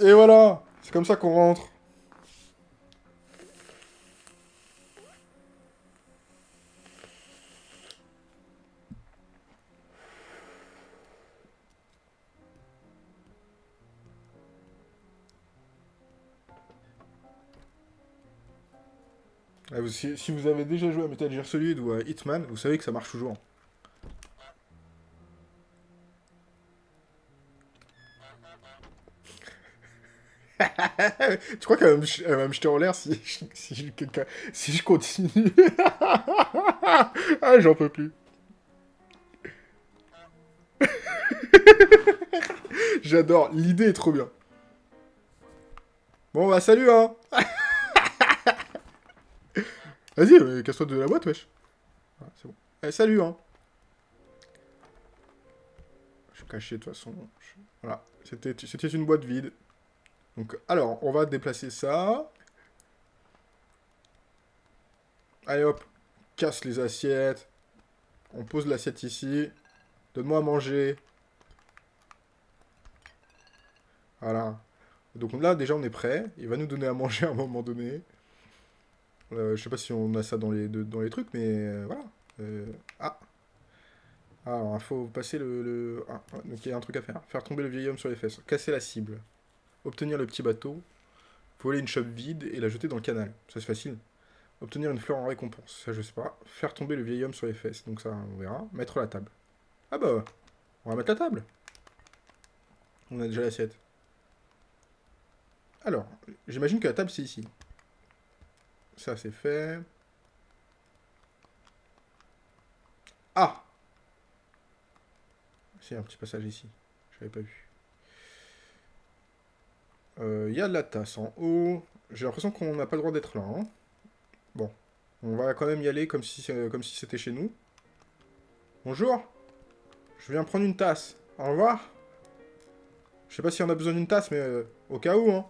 Et voilà. C'est comme ça qu'on rentre. Si, si, vous avez déjà joué à Metal Gear Solid ou à Hitman, vous savez que ça marche toujours. tu crois qu'elle va, me jeter en l'air si, si, je, si je continue? Ah, j'en peux plus. J'adore, l'idée est trop bien. Bon, bah salut, hein Vas-y, euh, casse-toi de la boîte, wesh. c'est bon. Eh, salut, hein Je suis caché, de toute façon. Voilà, c'était une boîte vide. Donc, alors, on va déplacer ça. Allez hop, casse les assiettes. On pose l'assiette ici. Donne-moi à manger. Voilà. Donc là, déjà, on est prêt. Il va nous donner à manger à un moment donné. Euh, je sais pas si on a ça dans les, dans les trucs, mais euh, voilà. Euh, ah Alors, il faut passer le... Ah, donc il y a un truc à faire. Faire tomber le vieil homme sur les fesses. Casser la cible obtenir le petit bateau, voler une chope vide et la jeter dans le canal. Ça c'est facile. Obtenir une fleur en récompense, ça je sais pas. Faire tomber le vieil homme sur les fesses, donc ça on verra. Mettre la table. Ah bah, on va mettre la table. On a déjà l'assiette. Alors, j'imagine que la table c'est ici. Ça c'est fait. Ah C'est un petit passage ici. Je l'avais pas vu. Il euh, y a de la tasse en haut. J'ai l'impression qu'on n'a pas le droit d'être là. Hein. Bon. On va quand même y aller comme si comme si c'était chez nous. Bonjour. Je viens prendre une tasse. Au revoir. Je sais pas si on a besoin d'une tasse, mais euh, au cas où, hein.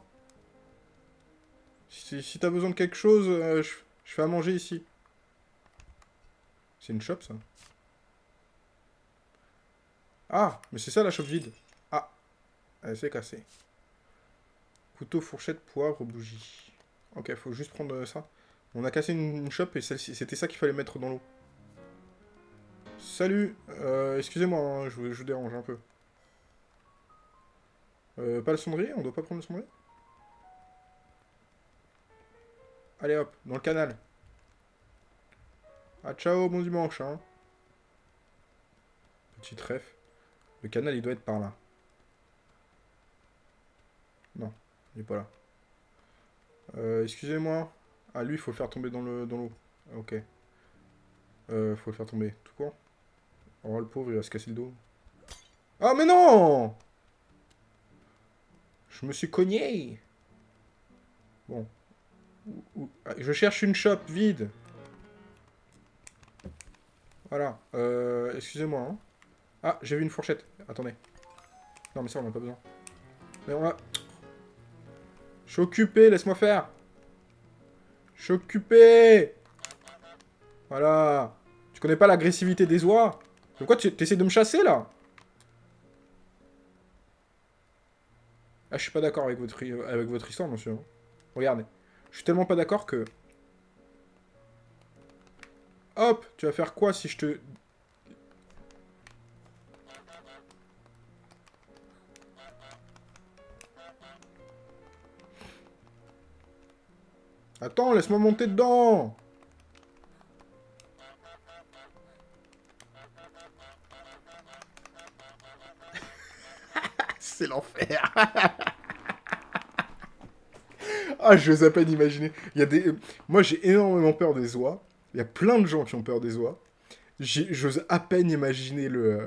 Si, t'as besoin de quelque chose, euh, je, fais à manger ici. C'est une shop, ça. Ah, mais c'est ça la shop vide. Ah, elle s'est cassée. Couteau, fourchette, poivre, bougie. Ok, faut juste prendre euh, ça. On a cassé une, chope et c'était ça qu'il fallait mettre dans l'eau. Salut euh, Excusez-moi, hein, je, vous dérange un peu. Euh, pas le cendrier On doit pas prendre le cendrier? Allez hop, dans le canal. Ah ciao, bon dimanche, hein. Petite ref. Le canal, il doit être par là. Non. Il est pas là. Euh, excusez-moi. Ah, lui, il faut le faire tomber dans l'eau. Dans ok. Euh, faut le faire tomber, tout court. Oh, le pauvre, il va se casser le dos. Ah, mais non Je me suis cogné Bon. Je cherche une shop vide. Voilà. Euh, excusez-moi. Hein. Ah, j'ai vu une fourchette. Attendez. Non, mais ça, on n'a pas besoin. Mais on va... Je suis occupé, laisse-moi faire. Je suis occupé. Voilà. Tu connais pas l'agressivité des oies? Pourquoi tu essaies de me chasser, là? Ah, je suis pas d'accord avec votre histoire, monsieur. Regardez. Je suis tellement pas d'accord que... Hop Tu vas faire quoi si je te. Attends, laisse-moi monter dedans. C'est l'enfer Ah, je à peine imaginer. Il y a des... Moi, j'ai énormément peur des oies. Il y a plein de gens qui ont peur des oies. J'ose à peine imaginer le... Euh,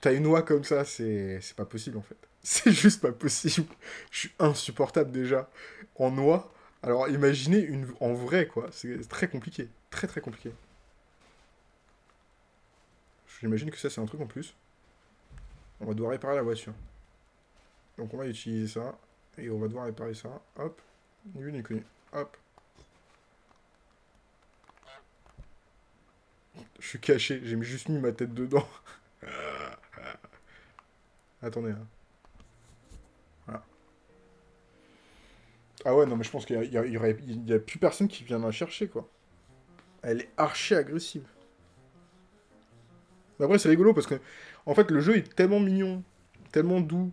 t'as une oie comme ça, c'est pas possible, en fait. C'est juste pas possible. Je suis insupportable, déjà. En oie. Alors, imaginez une... en vrai, quoi. C'est très compliqué. Très, très compliqué. J'imagine que ça, c'est un truc en plus. On va devoir réparer la voiture. Donc, on va utiliser ça. Et on va devoir réparer ça. Hop. Hop. Je suis caché, j'ai juste mis ma tête dedans. Attendez. Hein. Ah ouais, non, mais je pense qu'il y, a, a plus personne qui viendra chercher, quoi. Elle est archi agressive. Mais après, c'est rigolo parce que, en fait, le jeu est tellement mignon, tellement doux.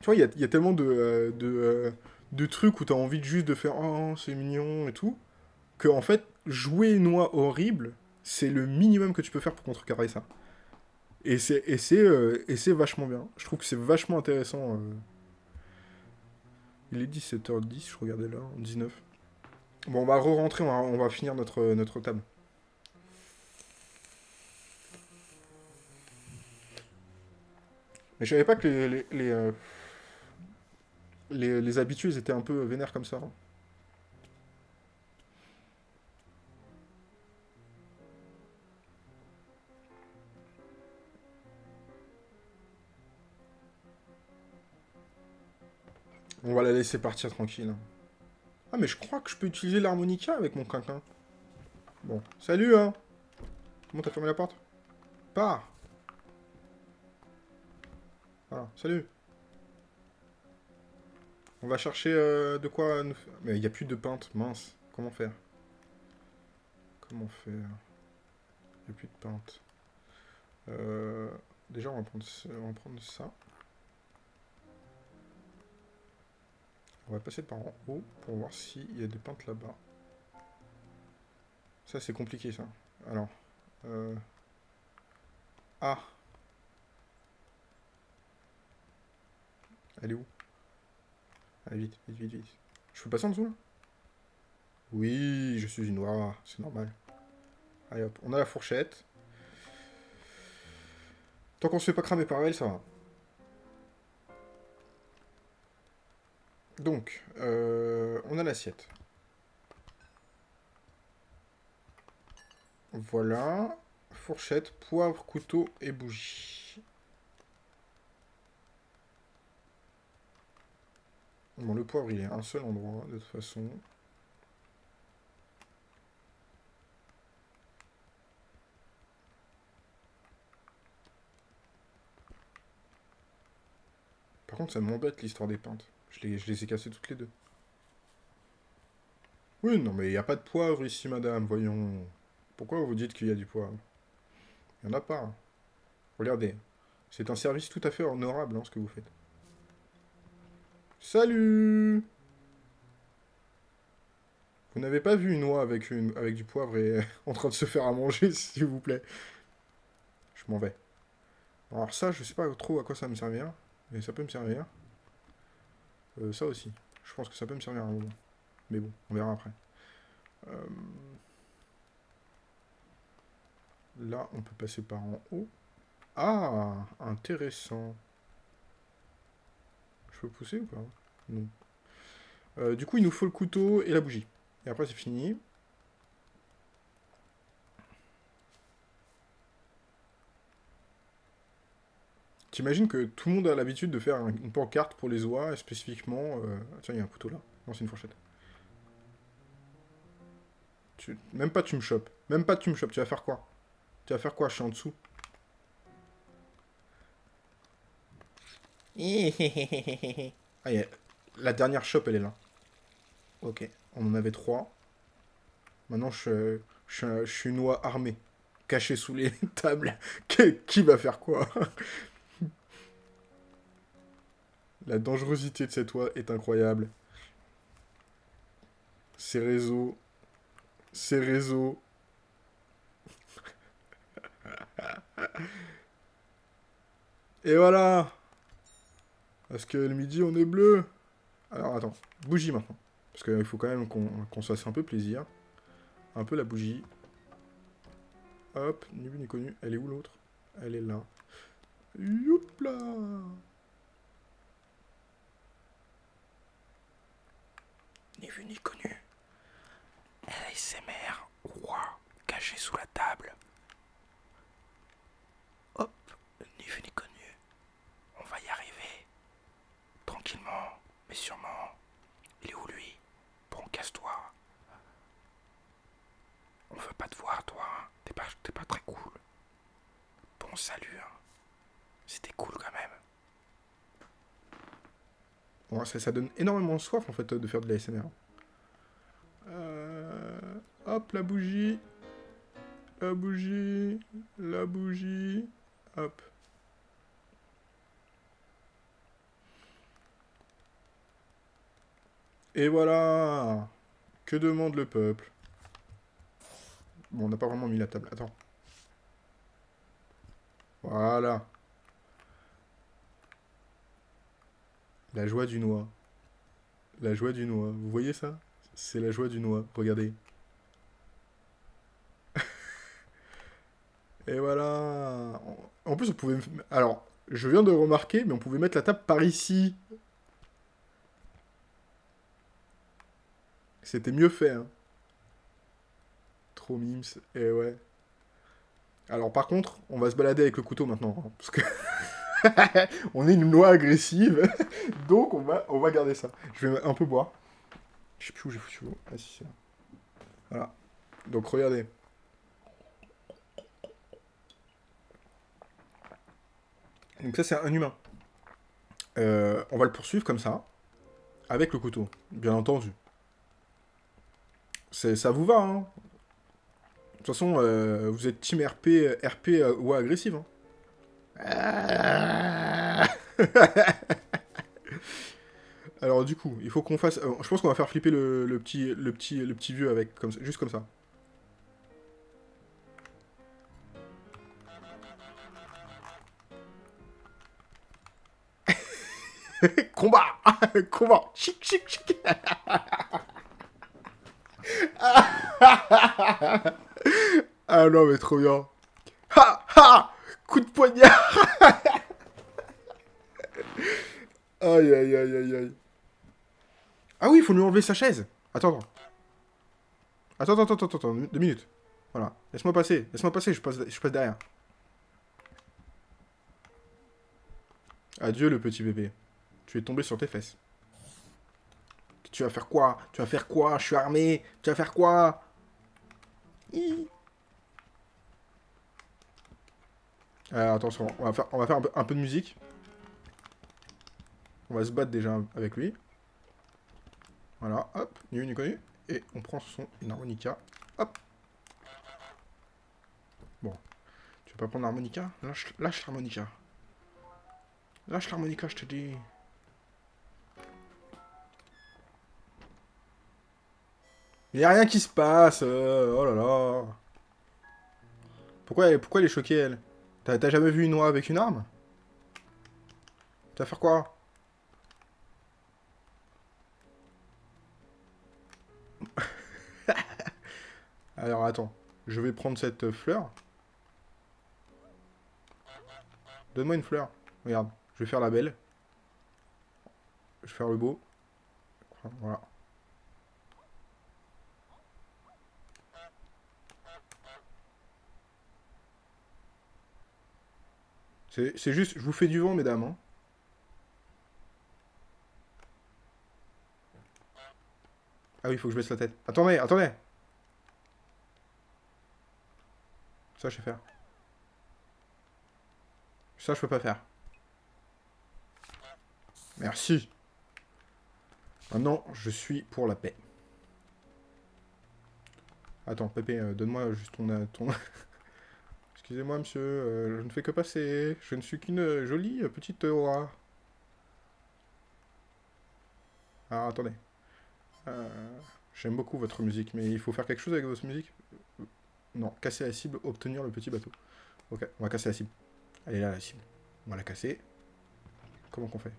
Tu vois, il y a, tellement de, euh, euh, de trucs où t'as envie juste de faire « Oh, c'est mignon » et tout, que en fait, jouer une oie horrible, c'est le minimum que tu peux faire pour contrecarrer ça. Et c'est euh, vachement bien. Je trouve que c'est vachement intéressant. Euh. Il est 17h10, je regardais là, 19. Bon, on va re-rentrer, on, va finir notre, notre table. Mais je savais pas que les, les, euh, les, habitués étaient un peu vénères comme ça. Hein. On va la laisser partir tranquille. Ah, mais je crois que je peux utiliser l'harmonica avec mon quinquin. Bon, salut, hein Comment t'as fermé la porte? Pars Voilà, salut on va chercher euh, de quoi nous... Mais il n'y a plus de peintre, mince. Comment faire? Comment faire? Il n'y a plus de peintre. Euh, déjà, on va, prendre, on va prendre ça. On va passer par en haut pour voir s'il y a des peintes là-bas. Ça, c'est compliqué, ça. Alors. Euh... Ah Elle est où? Allez, vite, vite, vite, vite. Je peux passer en dessous, là? Oui, je suis une noire, c'est normal. Allez, hop, on a la fourchette. Tant qu'on se fait pas cramer par elle, ça va. Donc, euh, on a l'assiette. Voilà. Fourchette, poivre, couteau et bougie. Bon, le poivre, il est à un seul endroit, de toute façon. Par contre, ça m'embête l'histoire des pintes. Je les, ai cassées toutes les deux. Oui, non, mais il n'y a pas de poivre ici, madame, voyons. Pourquoi vous dites qu'il y a du poivre? Il n'y en a pas. Regardez. C'est un service tout à fait honorable, hein, ce que vous faites. Salut Vous n'avez pas vu une oie avec, une, avec du poivre et en train de se faire à manger, s'il vous plaît Je m'en vais. Alors ça, je sais pas trop à quoi ça me servir, mais ça peut me servir. Euh, ça aussi. Je pense que ça peut me servir à un moment. Mais bon, on verra après. Euh, là, on peut passer par en haut. Ah Intéressant. Peux pousser ou pas? Non. Euh, du coup, il nous faut le couteau et la bougie. Et après, c'est fini. T'imagines que tout le monde a l'habitude de faire une pancarte pour les oies, spécifiquement... Euh, tiens, il y a un couteau là. Non, c'est une fourchette. Même pas tu me chopes. Même pas tu me chopes. Tu vas faire quoi? Tu vas faire quoi? Je suis en dessous. ah, La dernière shop, elle est là. Ok, on en avait trois. Maintenant, je, je, je suis une oie armée. Caché sous les tables. qui, va faire quoi? La dangerosité de cette oie est incroyable. Ces réseaux... Ces réseaux... Et voilà parce que le midi, on est bleu. Alors, attends. Bougie, maintenant. Parce qu'il faut quand même qu'on se fasse un peu plaisir. Un peu la bougie. Hop, ni vu ni connu. Elle est où l'autre? Elle est là. Youpla Ni vu ni connu. LSMR, roi, caché sous la table. Hop, ni vu ni connu. On va y arriver. Tranquillement, mais sûrement. Il est où lui Bon, casse-toi. On veut pas te voir, toi. hein. T'es pas, t'es pas très cool. Bon, salut. hein. C'était cool quand même. Bon, ça, donne énormément soif, en fait, de faire de la SMR. Euh, hop, la bougie. La bougie. La bougie. Hop. Et voilà Que demande le peuple? Bon, on n'a pas vraiment mis la table. Attends. Voilà. La joie du noix. La joie du noix. Vous voyez ça? C'est la joie du noix. Regardez. Et voilà. En plus, on pouvait... Alors, je viens de remarquer, mais on pouvait mettre la table par ici. C'était mieux fait, hein. Trop mimes. Et ouais. Alors, par contre, on va se balader avec le couteau maintenant. hein, parce que... on est une noix agressive. Donc, on va, garder ça. Je vais un peu boire. Je sais plus où j'ai foutu l'eau. Ah, si. Voilà. Donc, regardez. Donc ça, c'est un humain. Euh, on va le poursuivre comme ça. Avec le couteau, bien entendu. Ça vous va, hein? De toute façon, euh, vous êtes team RP, RP euh, ou agressive. Hein. Alors du coup, il faut qu'on fasse... euh, je pense qu'on va faire flipper le, petit, le, petit, le petit vieux avec, comme, juste comme ça. Combat! Combat! Chic, chic, chic! Ah non, mais trop bien. Ha Ha Coup de poignard Aïe, aïe, aïe, aïe, aïe. Ah oui, il faut lui enlever sa chaise. Attends, attends. Attends, attends, attends, deux minutes. Voilà. Laisse-moi passer, laisse-moi passer, je passe, je passe derrière. Adieu, le petit bébé. Tu es tombé sur tes fesses. Tu vas faire quoi? Tu vas faire quoi? Je suis armé. Tu vas faire quoi? Alors, attention, on va faire, un, peu, de musique. On va se battre déjà avec lui. Voilà, hop, ni vu ni connu. Et on prend son harmonica. Hop. Bon. Tu veux pas prendre l'harmonica? Lâche, l'harmonica. Lâche l'harmonica, je te dis. Il y a rien qui se passe. euh, oh là là. Pourquoi, pourquoi elle est choquée, elle? T'as jamais vu une noix avec une arme? Tu vas faire quoi? Alors, attends. Je vais prendre cette fleur. Donne-moi une fleur. Regarde, je vais faire la belle. Je vais faire le beau. Voilà. C'est juste, je vous fais du vent, mesdames. hein. Ah oui, il faut que je baisse la tête. Attendez, attendez Ça, je sais faire. Ça, je peux pas faire. Merci. Maintenant, je suis pour la paix. Attends, Pépé, euh, donne-moi juste ton... euh, ton... Excusez-moi, monsieur, euh, je ne fais que passer. Je ne suis qu'une euh, jolie euh, petite aura. Ah, attendez. J'aime beaucoup votre musique, mais il faut faire quelque chose avec votre musique? Non, casser la cible, obtenir le petit bateau. Ok, on va casser la cible. Elle est là, la cible. On va la casser. Comment qu'on fait?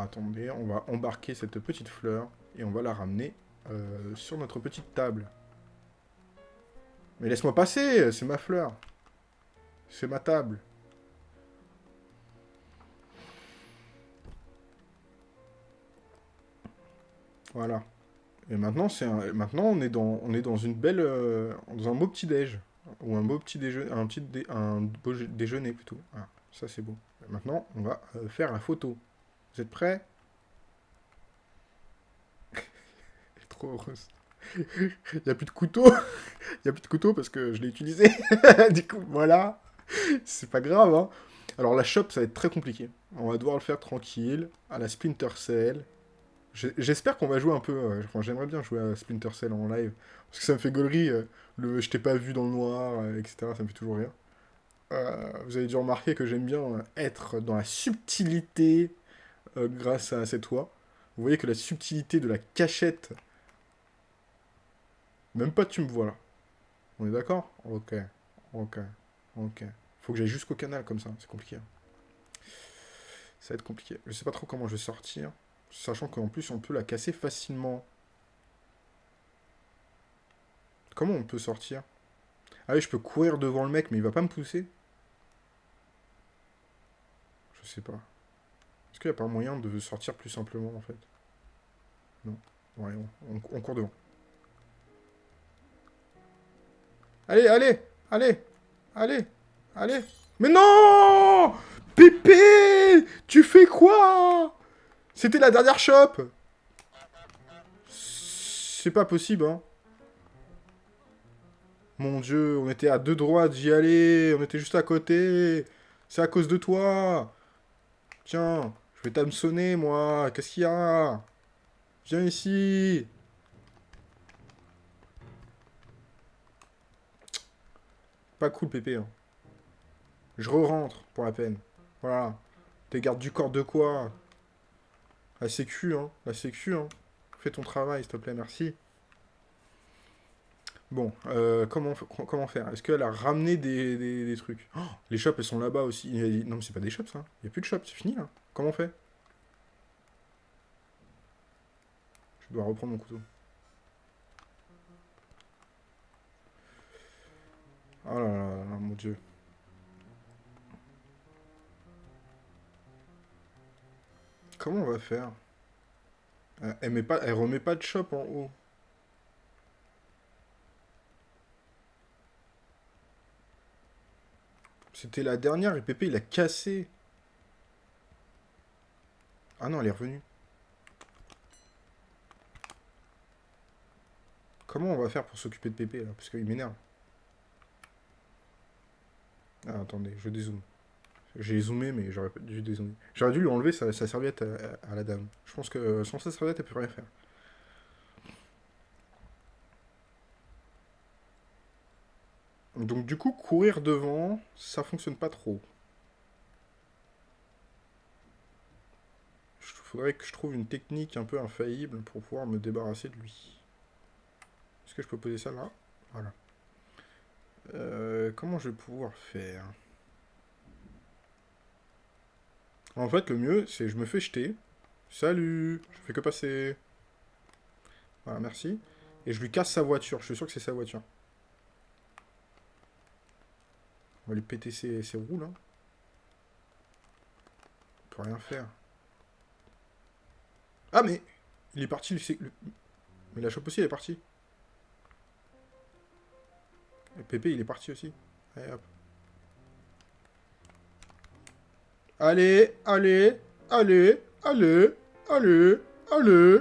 Attendez, on va embarquer cette petite fleur et on va la ramener euh, sur notre petite table. Mais laisse-moi passer, c'est ma fleur. C'est ma table. Voilà. Et maintenant, c'est maintenant on est dans on est dans une belle euh, dans un beau petit déj ou un beau petit déjeuner un petit un beau déjeuner plutôt. Ça c'est beau. Maintenant, on va euh, faire la photo. Vous êtes prêts? Trop heureuse. Il n'y a plus de couteau? Il n'y a plus de couteau parce que je l'ai utilisé. du coup, voilà. C'est pas grave, hein. Alors la shop, ça va être très compliqué. On va devoir le faire tranquille, à la Splinter Cell. J'espère qu'on va jouer un peu... Euh, j'aimerais bien jouer à Splinter Cell en live. Parce que ça me fait gaulerie. Euh, je t'ai pas vu dans le noir, euh, etc. Ça me fait toujours rien. vous avez dû remarquer que j'aime bien être dans la subtilité grâce à cette voix. Vous voyez que la subtilité de la cachette... Même pas tu me vois là. On est d'accord? Ok. Ok. Ok. Faut que j'aille jusqu'au canal comme ça. C'est compliqué. Ça va être compliqué. Je sais pas trop comment je vais sortir. Sachant qu'en plus, on peut la casser facilement. Comment on peut sortir? Ah oui, je peux courir devant le mec, mais il va pas me pousser? Je sais pas. Est-ce qu'il n'y a pas moyen de sortir plus simplement, en fait? Non. Ouais, on, on court devant. Allez, allez Allez Allez Allez Mais non Pépé Tu fais quoi? C'était la dernière shop C'est pas possible, hein. Mon dieu, on était à deux droites, j'y allais, on était juste à côté. C'est à cause de toi. Tiens, je vais t'hameçonner, moi. Qu'est-ce qu'il y a? Viens ici. Pas cool, Pépé. Hein. Je re-rentre, pour la peine. Voilà. T'es garde du corps de quoi? La sécu, hein. La sécu, hein. Fais ton travail, s'il te plaît, merci. Bon, euh, comment, faire? Est-ce qu'elle a ramené des, trucs? Oh, Les shops, elles sont là-bas aussi. Non, mais c'est pas des shops, ça. Il n'y a plus de shops, c'est fini, là. Comment on fait? Je dois reprendre mon couteau. Oh là là, là mon dieu. Comment on va faire? Elle, met pas, elle remet pas de shop en haut. C'était la dernière et Pépé il a cassé. Ah non, elle est revenue. Comment on va faire pour s'occuper de Pépé là? Parce qu'il m'énerve. Ah, attendez, je dézoome. J'ai zoomé, mais j'aurais dû dézoomer. J'aurais dû lui enlever sa, serviette à, la dame. Je pense que sans sa serviette, elle peut rien faire. Donc du coup, courir devant, ça fonctionne pas trop. Il faudrait que je trouve une technique un peu infaillible pour pouvoir me débarrasser de lui. Est-ce que je peux poser ça là? Voilà. Euh, comment je vais pouvoir faire? En fait, le mieux, c'est je me fais jeter. Salut Je fais que passer. Voilà, merci. Et je lui casse sa voiture. Je suis sûr que c'est sa voiture. On va lui péter ses, roues, là. On peut rien faire. Ah, mais... Il est parti, le... Mais la chope aussi, elle est partie. Et Pépé, il est parti aussi. Allez, allez, allez, allez, allez, allez.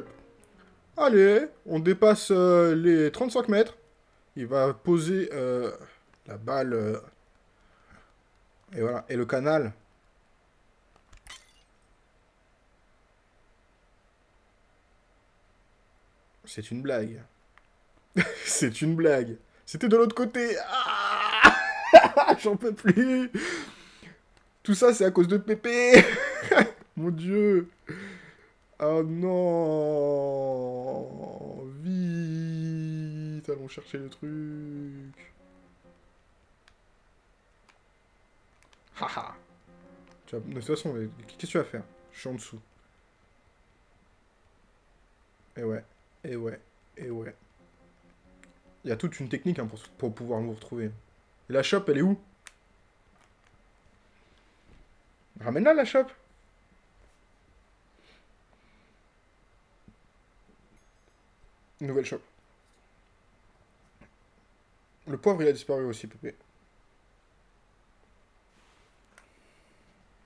Allez, on dépasse euh, les 35 mètres. Il va poser euh, la balle. Euh, et voilà. Et le canal. C'est une blague. C'est une blague. C'était de l'autre côté. Ah J'en peux plus. Tout ça, c'est à cause de Pépé Mon Dieu Oh non Vite Allons chercher le truc Haha De toute façon, qu'est-ce que tu vas faire? Je suis en dessous. Et ouais, et ouais, et ouais. Il y a toute une technique hein, pour, pour pouvoir nous retrouver. Et la shop, elle est où? Ramène-la, la shop Nouvelle shop. Le poivre, il a disparu aussi, Pépé.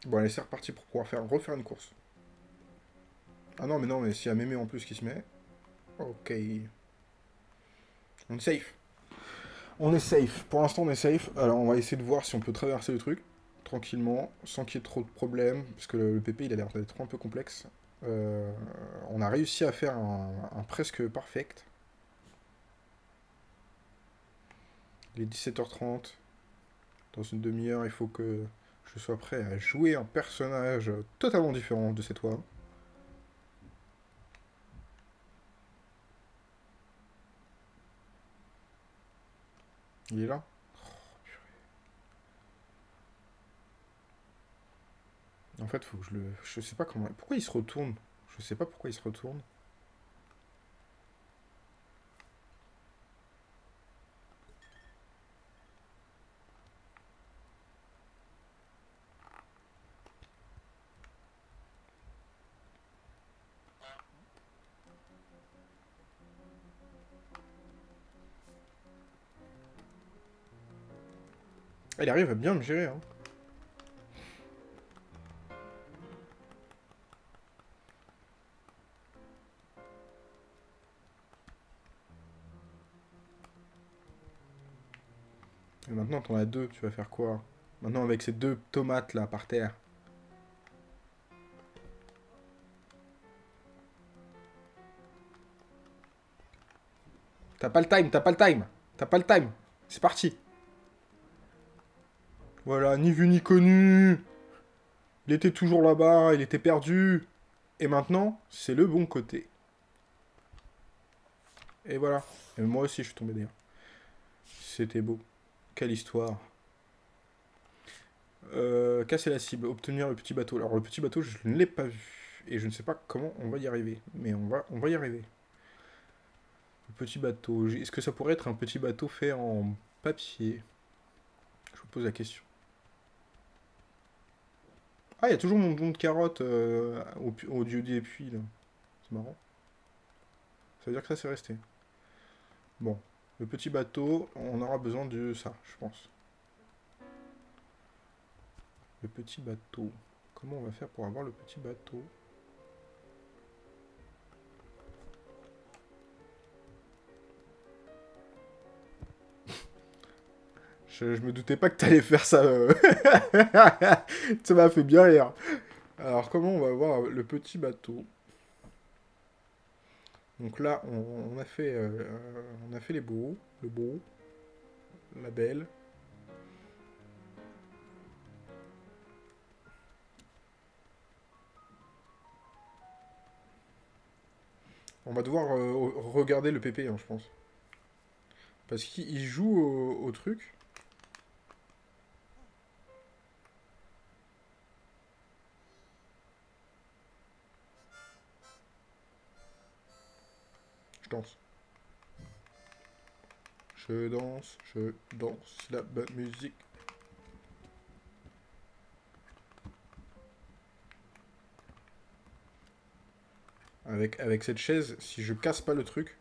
Bon, allez, c'est reparti pour pouvoir faire, refaire une course. Ah non, mais non, mais s'il y a Mémé en plus qui se met... Ok. On est safe. On est safe. Pour l'instant, on est safe. Alors, on va essayer de voir si on peut traverser le truc tranquillement, sans qu'il y ait trop de problèmes, parce que le, PP, il a l'air d'être un peu complexe. Euh, on a réussi à faire un, un presque perfect. Il est 17h30. Dans une demi-heure, il faut que je sois prêt à jouer un personnage totalement différent de cette fois. Il est là En fait, faut que je le... Je sais pas comment... Pourquoi il se retourne? Je sais pas pourquoi il se retourne. Il arrive à bien me gérer, hein. Et maintenant, t'en as deux, tu vas faire quoi? Maintenant, avec ces deux tomates, là, par terre. T'as pas le time, t'as pas le time T'as pas le time C'est parti Voilà, ni vu ni connu Il était toujours là-bas, il était perdu Et maintenant, c'est le bon côté. Et voilà. Et moi aussi, je suis tombé derrière. C'était beau. Quelle histoire. Euh, casser la cible, obtenir le petit bateau. Alors le petit bateau, je ne l'ai pas vu. Et je ne sais pas comment on va y arriver. Mais on va, on va y arriver. Le petit bateau. Est-ce que ça pourrait être un petit bateau fait en papier? Je vous pose la question. Ah, il y a toujours mon don de carotte euh, au, au dieu des puits, là. C'est marrant. Ça veut dire que ça, c'est resté. Bon. Le petit bateau, on aura besoin de ça, je pense. Le petit bateau. Comment on va faire pour avoir le petit bateau? Je, me doutais pas que t'allais faire ça. Euh. ça m'a fait bien rire. Alors, comment on va avoir le petit bateau? Donc là, on, a fait, euh, on a fait les beaux, le beau, la belle. On va devoir euh, regarder le PP, hein, je pense. Parce qu'il joue au truc. Je danse. Je danse, je danse la bonne musique. Avec, avec cette chaise, si je casse pas le truc,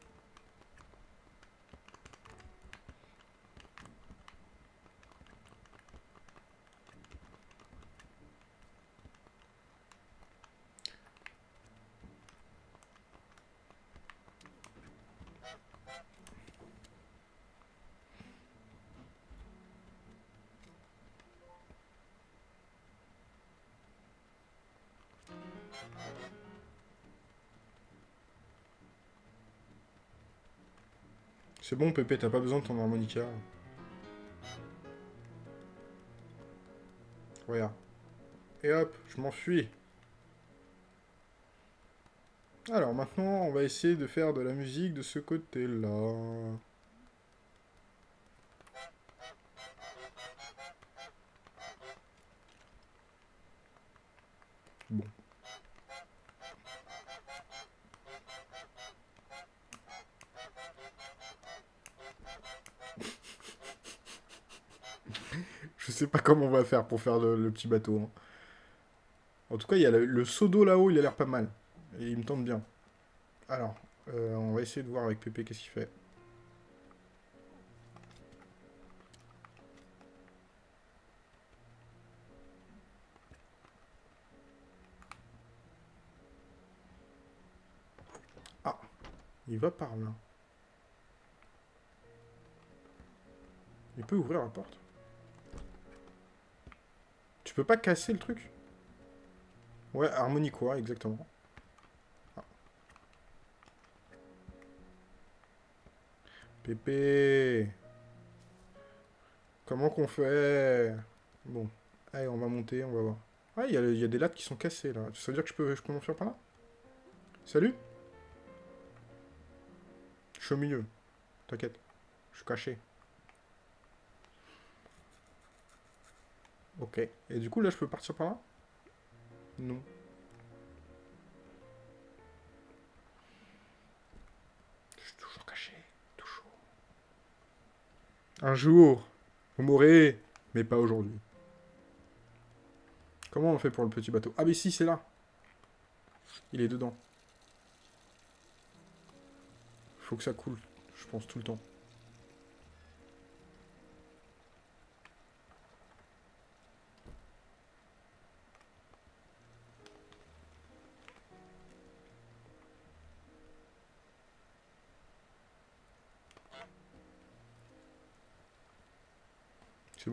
C'est bon, Pépé, t'as pas besoin de ton harmonica. Regarde. Et hop, je m'enfuis. Alors maintenant, on va essayer de faire de la musique de ce côté-là. Comment on va faire pour faire le, petit bateau. hein. En tout cas, il y a le, le seau d'eau là-haut, il a l'air pas mal. Et il me tente bien. Alors, euh, on va essayer de voir avec Pépé qu'est-ce qu'il fait. Ah, il va par là. Il peut ouvrir la porte. Tu peux pas casser le truc? Ouais, harmonie quoi, exactement. Pépé Comment qu'on fait? Bon, allez, on va monter, on va voir. Ah, il y, a- des lattes qui sont cassées, là. Ça veut dire que je peux, je peux m'enfuir par là? Salut Je suis au milieu. T'inquiète. Je suis caché. Ok. Et du coup, là, je peux partir par là? Non. Je suis toujours caché. Toujours. Un jour, vous mourrez, mais pas aujourd'hui. Comment on fait pour le petit bateau? Ah, mais si, c'est là. Il est dedans. Faut que ça coule, je pense, tout le temps.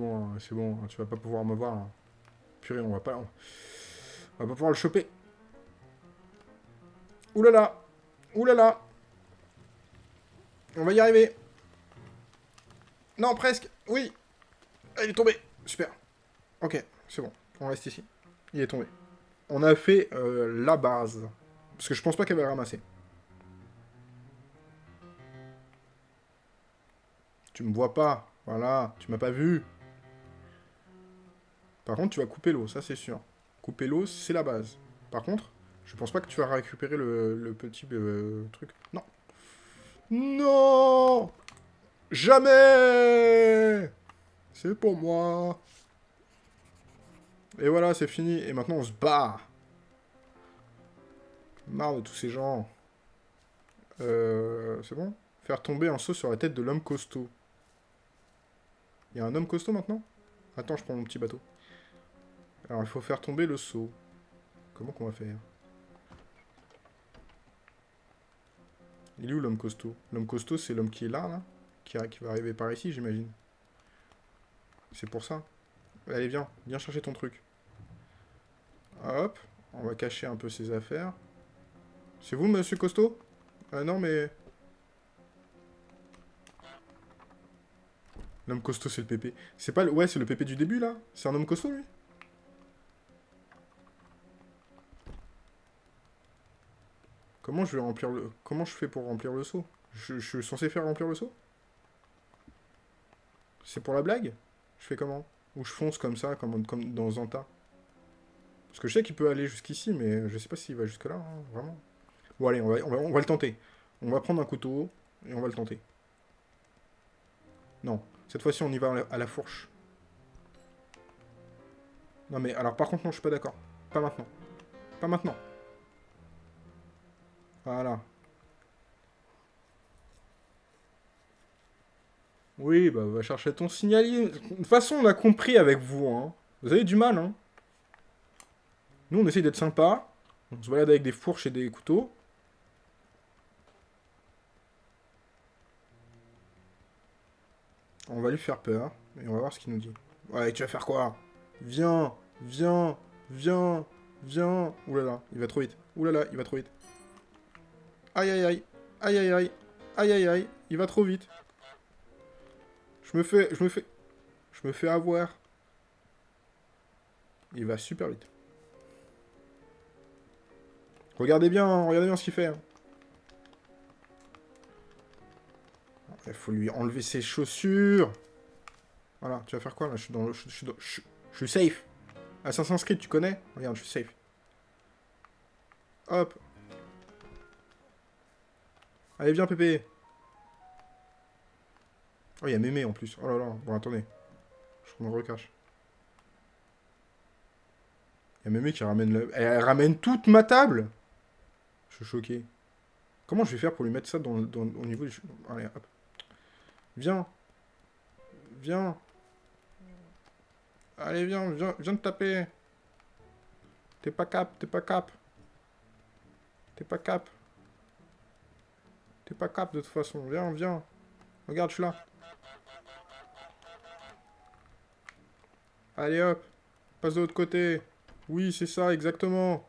Hein, c'est bon, tu vas pas pouvoir me voir. Purée, on va pas... On va pas pouvoir le choper. Oulala Oulala On va y arriver. Non, presque. Oui. Ah, Il est tombé. Super. Ok, c'est bon. On reste ici. Il est tombé. On a fait euh, la base. Parce que je pense pas qu'elle va ramasser. Tu me vois pas. Voilà. Tu m'as pas vu. Par contre, tu vas couper l'eau, ça c'est sûr. Couper l'eau, c'est la base. Par contre, je pense pas que tu vas récupérer le, petit euh, truc. Non. Non Jamais C'est pour moi. Et voilà, c'est fini. Et maintenant, on se bat. Marre de tous ces gens. Euh, c'est bon? Faire tomber un seau sur la tête de l'homme costaud. Il y a un homme costaud maintenant? Attends, je prends mon petit bateau. Alors, il faut faire tomber le seau. Comment qu'on va faire? Il est où l'homme costaud? L'homme costaud, c'est l'homme qui est là, là qui, va arriver par ici, j'imagine. C'est pour ça. Allez, viens. Viens chercher ton truc. Hop. On va cacher un peu ses affaires. C'est vous, monsieur costaud? Ah non, mais... L'homme costaud, c'est le pépé. C'est pas le... Ouais, c'est le pépé du début, là C'est un homme costaud, lui? Comment je vais remplir le... Comment je fais pour remplir le seau? Je, suis censé faire remplir le seau? C'est pour la blague? Je fais comment? Ou je fonce comme ça, comme, comme dans Zanta? Parce que je sais qu'il peut aller jusqu'ici, mais je sais pas s'il va jusque-là, hein, vraiment. Bon, allez, on va, on, va, le tenter. On va prendre un couteau, et on va le tenter. Non, cette fois-ci, on y va à la fourche. Non, mais alors, par contre, non, je suis pas d'accord. Pas maintenant. Pas maintenant. Voilà. Oui, bah va chercher ton signalier. De toute façon, on a compris avec vous, hein. Vous avez du mal, hein. Nous, on essaye d'être sympa. On se balade avec des fourches et des couteaux. On va lui faire peur. Et on va voir ce qu'il nous dit. Ouais, tu vas faire quoi? Viens, viens, viens, viens. Oulala, il va trop vite. Oulala, il va trop vite. Aïe aïe aïe. Aïe aïe aïe. Aïe aïe aïe. Il va trop vite. Je me fais... Je me fais... Je me fais avoir. Il va super vite. Regardez bien, regardez bien ce qu'il fait. hein. Il faut lui enlever ses chaussures. Voilà, tu vas faire quoi là? Je suis dans le... Je, je je- je suis safe. Assassin's Creed, tu connais? Regarde, je suis safe. Hop. Allez, viens, Pépé. Oh, il y a Mémé en plus. Oh là là. Bon, attendez. Je me recache. Il y a Mémé qui ramène le... Elle ramène toute ma table Je suis choqué. Comment je vais faire pour lui mettre ça dans, au niveau du... Allez, hop. Viens. Viens. Allez, viens, viens, viens te taper. T'es pas cap, t'es pas cap. T'es pas cap. T'es pas cap de toute façon. Viens, viens. Regarde, je suis là. Allez hop. Passe de l'autre côté. Oui, c'est ça, exactement.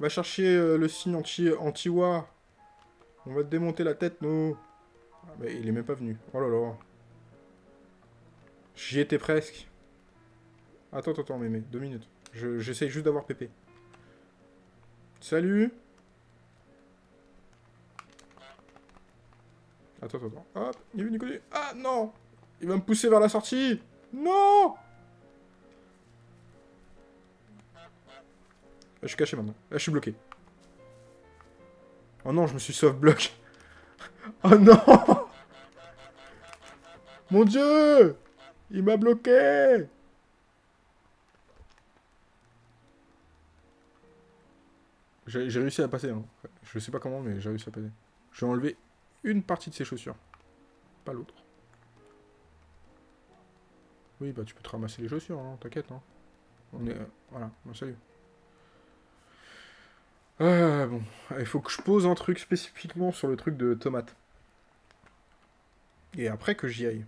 Va chercher euh, le signe anti- anti-wa. On va te démonter la tête, nous. Ah, mais il est même pas venu. Oh là là. J'y étais presque. Attends, attends, attends, mémé. Deux minutes. Je- J'essaye juste d'avoir Pépé. Salut Attends, attends, attends. Hop, il est venu connu. Ah, non Il va me pousser vers la sortie Non je suis caché maintenant. Là, je suis bloqué. Oh non, je me suis soft block. Oh non Mon dieu Il m'a bloqué J'ai j'ai réussi à passer. Hein. Je sais pas comment, mais j'ai réussi à passer. Je vais enlever une partie de ses chaussures. Pas l'autre. Oui, bah tu peux te ramasser les chaussures, hein, t'inquiète. Hein. On est... euh, voilà, bon, salut. Ah, bon. Il faut que je pose un truc spécifiquement sur le truc de tomate. Et après que j'y aille.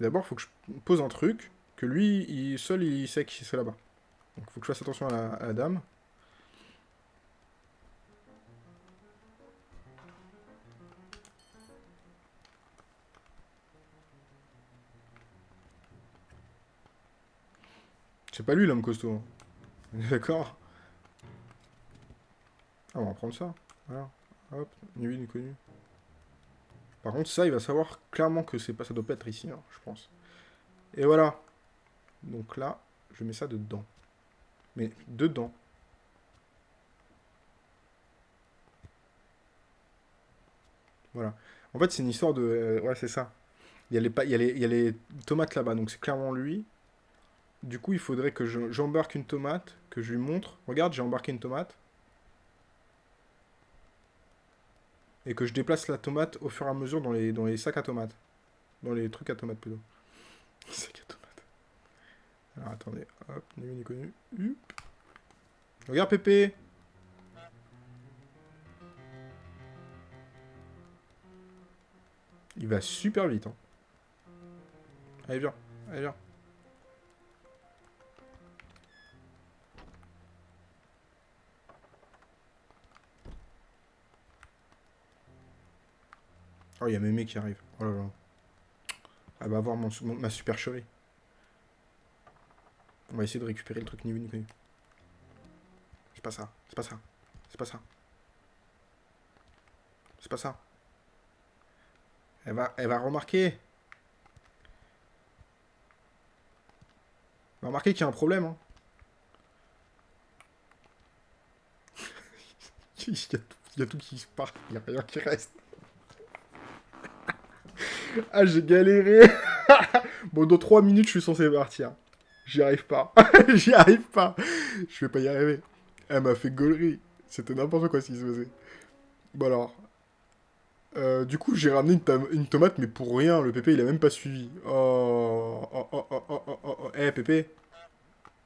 D'abord, faut que je pose un truc que lui, il, seul, il sait que c'est là-bas. Donc, il faut que je fasse attention à la dame. C'est pas lui l'homme costaud. On est D'accord? Ah, on va prendre ça. Voilà. Hop, ni vu ni connu. Par contre, ça, il va savoir clairement que c'est pas, ça doit pas être ici, je pense. Et voilà. Donc là, je mets ça dedans. Mais dedans. Voilà. En fait, c'est une histoire de... euh, ouais, c'est ça. Il y, a les, il, y a les, il y a les tomates là-bas, donc c'est clairement lui. Du coup, il faudrait que je- j'embarque une tomate, que je lui montre. Regarde, j'ai embarqué une tomate. Et que je déplace la tomate au fur et à mesure dans les, sacs à tomates. Dans les trucs à tomates, plutôt. Sacs à tomates. Alors, attendez. Hop, ni connu. Regarde, Pépé Il va super vite, hein. Allez, viens. Allez, viens. Oh, il y a Mémé qui arrive. Oh là là. Elle va avoir mon, mon- ma supercherie. On va essayer de récupérer le truc ni vu ni connu. C'est pas ça. C'est pas ça. C'est pas ça. C'est pas ça. Elle va, elle va remarquer. Elle va remarquer qu'il y a un problème. hein. il, y a tout, il y a tout qui se part. Il n'y a rien qui reste. ah, j'ai galéré. bon, dans 3 minutes, je suis censé partir. J'y arrive pas. J'y arrive pas. Je vais pas y arriver. Elle m'a fait gaulerie. C'était n'importe quoi ce qui se faisait. Bon alors. Euh, du coup, j'ai ramené une, tom- une tomate, mais pour rien. Le pépé, il a même pas suivi. Oh, oh, oh, oh, oh, oh, oh, oh. Eh, pépé.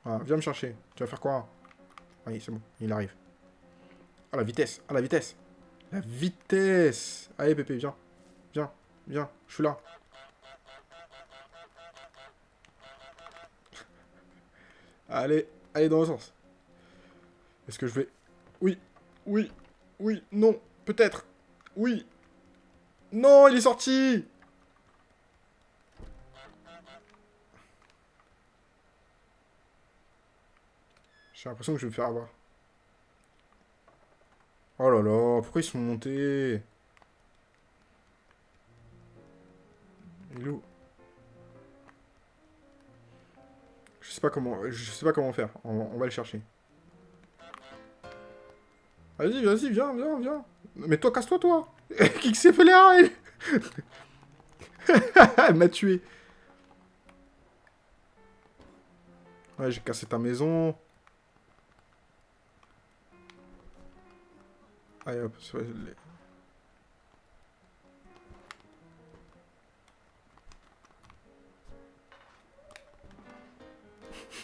Ah, viens me chercher. Tu vas faire quoi? Oui, c'est bon. Il arrive. Ah, la vitesse. Ah, la vitesse. La vitesse. Allez, pépé, viens. Viens. Je suis là. Allez. Allez dans le sens. Est-ce que je vais... Oui. Oui. Oui. Non. Peut-être. Oui. Non, il est sorti J'ai l'impression que je vais me faire avoir. Oh là là, pourquoi ils sont montés? Loup. Je sais pas comment, je sais pas comment faire. On, va le chercher. Vas-y, vas-y, viens, viens, viens. Mais toi, casse-toi, toi. Qui s'est fait les Elle m'a tué. Ouais, j'ai cassé ta maison. Allez hop,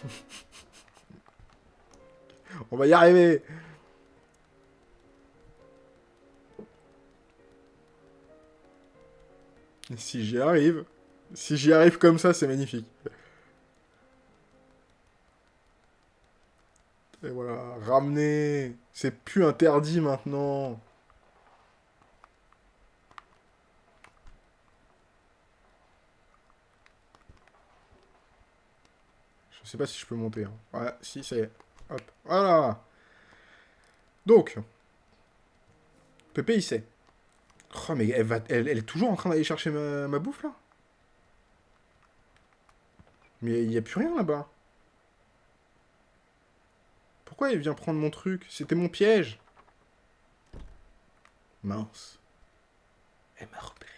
On va y arriver Si j'y arrive, si j'y arrive comme ça, c'est magnifique. Et voilà, ramener. C'est plus interdit maintenant. Sais pas si je peux monter. hein. Ouais, si, ça y est. Hop, voilà. Donc. Pépé, il sait. Oh, mais elle, va, elle, elle est toujours en train d'aller chercher ma, ma bouffe, là? Mais il n'y a plus rien, là-bas. Pourquoi il vient prendre mon truc? C'était mon piège. Mince. Elle m'a repéré.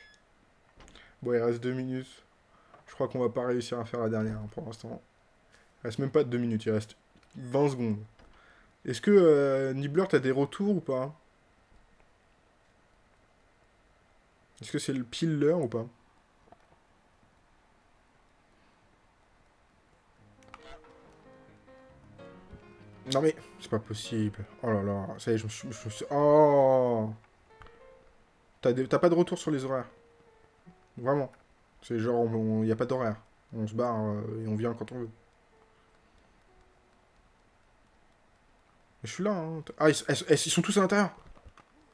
Bon, il reste deux minutes. Je crois qu'on va pas réussir à faire la dernière hein, pour l'instant. Il reste même pas deux minutes, il reste 20 secondes. Est-ce que euh, Nibbler, t'as des retours ou pas? Est-ce que c'est le pile l'heure ou pas? Non mais, c'est pas possible. Oh là là, ça y est, je me suis... Oh t'as pas de retour sur les horaires? Vraiment. C'est genre, il n'y a pas d'horaire. On se barre euh, et on vient quand on veut. Je suis là, hein. Ah, ils, sont tous à l'intérieur.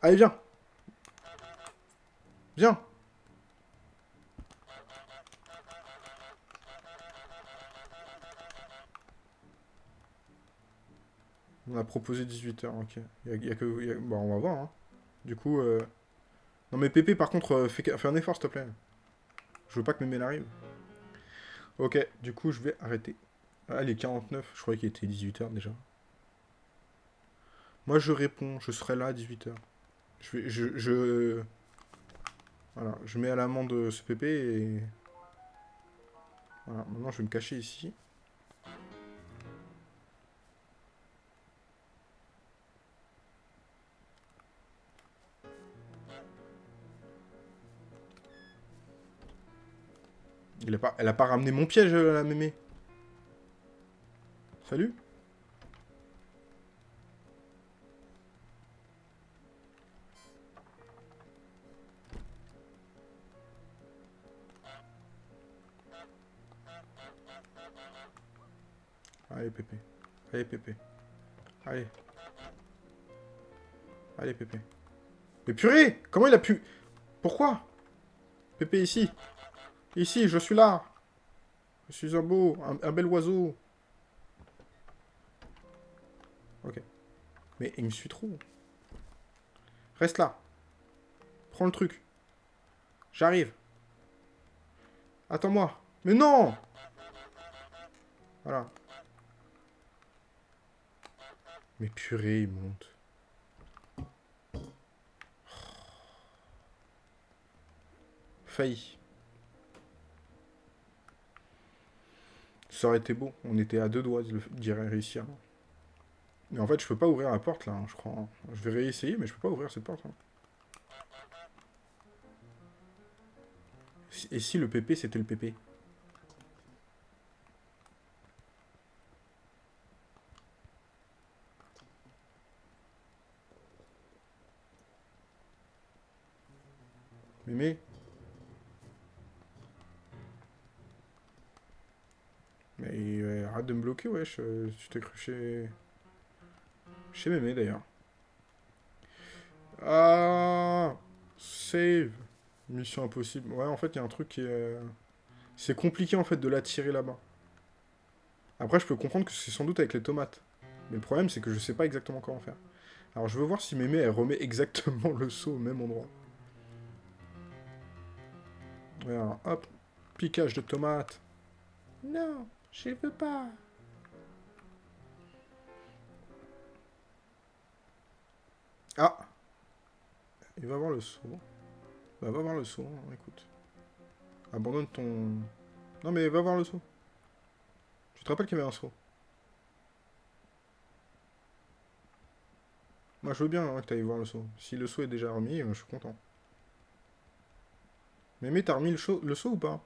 Allez, viens. Viens. On a proposé 18h, ok. Y y a que... y on va voir, hein. Du coup, euh... Non mais Pépé, par contre, euh, fais, un effort, s'il te plaît. Je veux pas que mes mails arrivent. Ok, du coup, je vais arrêter. Ah, les 49, je croyais qu'il était 18h déjà. Moi, je réponds, je serai là à 18h. Je vais... Je... je... Voilà, je mets à l'amende ce Pépé et... Voilà, maintenant, je vais me cacher ici. Il a pas, elle a pas ramené mon piège, euh, la mémé. Salut Allez, Pépé. Allez, Pépé. Allez. Allez, Pépé. Mais purée Comment il a pu... Pourquoi? Pépé, ici. Ici, je suis là. Je suis un beau, un, bel oiseau. Ok. Mais il me suit trop. Reste là. Prends le truc. J'arrive. Attends-moi. Mais non Voilà. Mais purée, il monte. Failli. Ça aurait été beau. On était à deux doigts de le- réussir. Mais en fait, je peux pas ouvrir la porte, là, hein, je crois. Je vais réessayer, mais je peux pas ouvrir cette porte. hein. Et si le PP, c'était le PP de me bloquer, wesh. euh, Tu t'es cru chez... Chez Mémé, d'ailleurs. Ah Save Mission impossible. Ouais, en fait, il y a un truc qui est... euh, C'est compliqué, en fait, de l'attirer là-bas. Après, je peux comprendre que c'est sans doute avec les tomates. Mais le problème, c'est que je sais pas exactement comment faire. Alors, je veux voir si Mémé, elle remet exactement le seau au même endroit. Regarde, hop. Piquage de tomates. Non, je veux pas. Ah Il va voir le saut. Bah, va voir le saut, hein, écoute. Abandonne ton... Non, mais va voir le saut. Tu te rappelles qu'il y avait un saut? Moi, je veux bien hein, que tu ailles voir le saut. Si le saut est déjà remis, euh, je suis content. Mais mais t'as remis le saut ou pas?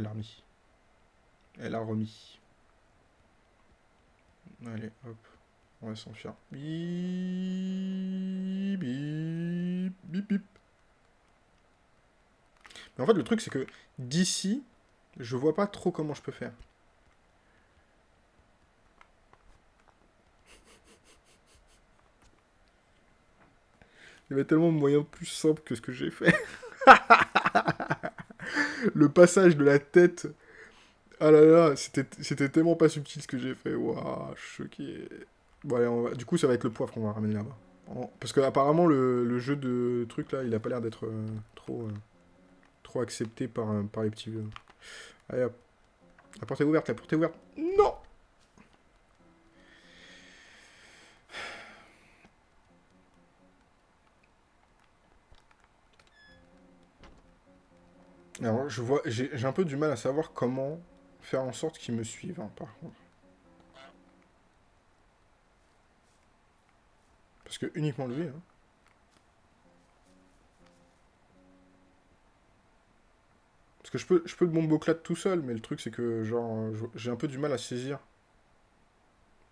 Elle a remis. Elle a remis. Allez, hop. On va s'enfuir. Bip, bip, bip, bip. Mais en fait, le truc, c'est que d'ici, je vois pas trop comment je peux faire. Il y avait tellement de moyens plus simples que ce que j'ai fait. le passage de la tête. Ah là là, c'était tellement pas subtil ce que j'ai fait. Waouh, choqué. Bon, allez, on Du coup, ça va être le poivre qu'on va ramener là-bas. Parce que apparemment le, le jeu de truc là, il a pas l'air d'être euh, trop, euh, trop accepté par, euh, par les petits vieux. Allez hop. La porte est ouverte, la porte est ouverte. Non Alors, je vois, j'ai un peu du mal à savoir comment faire en sorte qu'ils me suivent, hein, par contre. Parce que uniquement lui, hein. Parce que je peux, je peux le bomboclat tout seul, mais le truc c'est que genre euh, j'ai un peu du mal à saisir.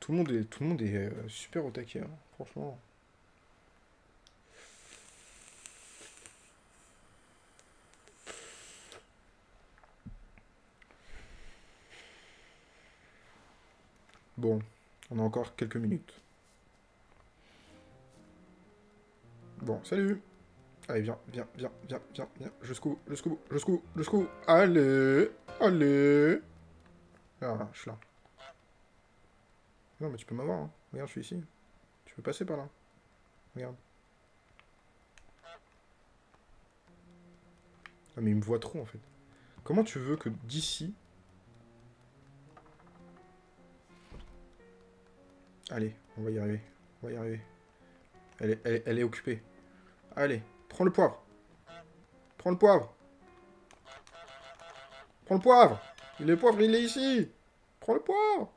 Tout le monde est, tout le monde est euh, super au taquet, hein, franchement. Bon, on a encore quelques minutes. Bon, salut Allez, viens, viens, viens, viens, viens, viens, jusqu'au bout, jusqu'au bout. Allez, allez Ah, je suis là. Non, mais tu peux m'avoir, hein. Regarde, je suis ici. Tu peux passer par là. Regarde. Ah, mais il me voit trop, en fait. Comment tu veux que d'ici... Allez, on va y arriver. On va y arriver. Elle est, occupée. Allez, prends le poivre. Prends le poivre. Prends le poivre. Le poivre, il est ici. Prends le poivre.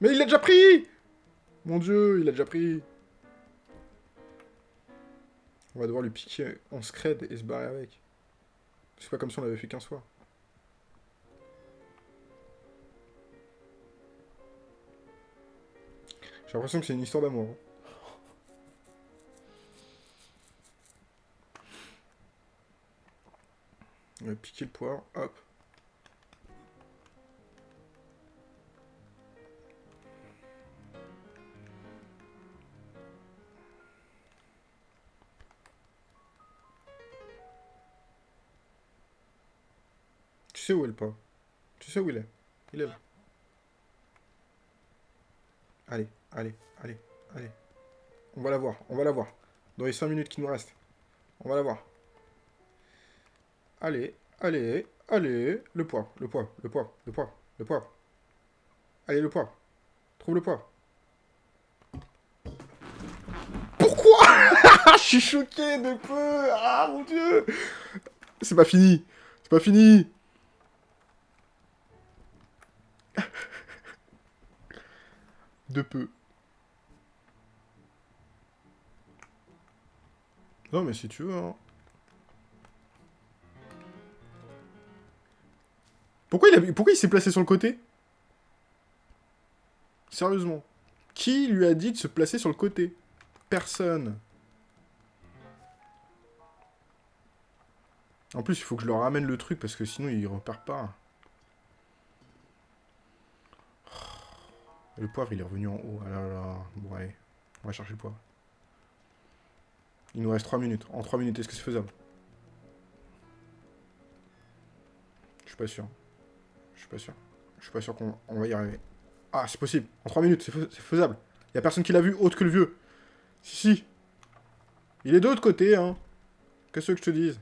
Mais il l'a déjà pris Mon dieu, il l'a déjà pris. On va devoir lui piquer en scred et se barrer avec. C'est pas comme si on l'avait fait 15 fois. J'ai l'impression que c'est une histoire d'amour. hein. On va piquer le poivre, hop. Tu sais où est le poivre Tu sais où il est? Il est là. Allez, allez, allez, allez. On va la voir, on va la voir. Dans les 5 minutes qui nous restent. On va la voir. Allez, allez, allez. Le poivre, le poivre, le poivre, le poivre, le poivre. Allez, le poivre. Trouve le poivre. Pourquoi? Je suis choqué de peu Ah, mon Dieu C'est pas fini C'est pas fini De peu. Non, mais si tu veux, hein. Pourquoi il, a- il s'est placé sur le côté? Sérieusement. Qui lui a dit de se placer sur le côté? Personne. En plus, il faut que je leur ramène le truc parce que sinon il repart pas. Le poivre, il est revenu en haut. Ah là là. Bon, allez. On va chercher le poivre. Il nous reste 3 minutes. En 3 minutes, est-ce que c'est faisable? Je suis pas sûr. Je suis pas sûr. Je suis pas sûr qu'on on va y arriver. Ah, c'est possible. En 3 minutes, c'est faisable. Y a personne qui l'a vu autre que le vieux. Si, si. Il est de l'autre côté, hein. Qu'est-ce que je te dise?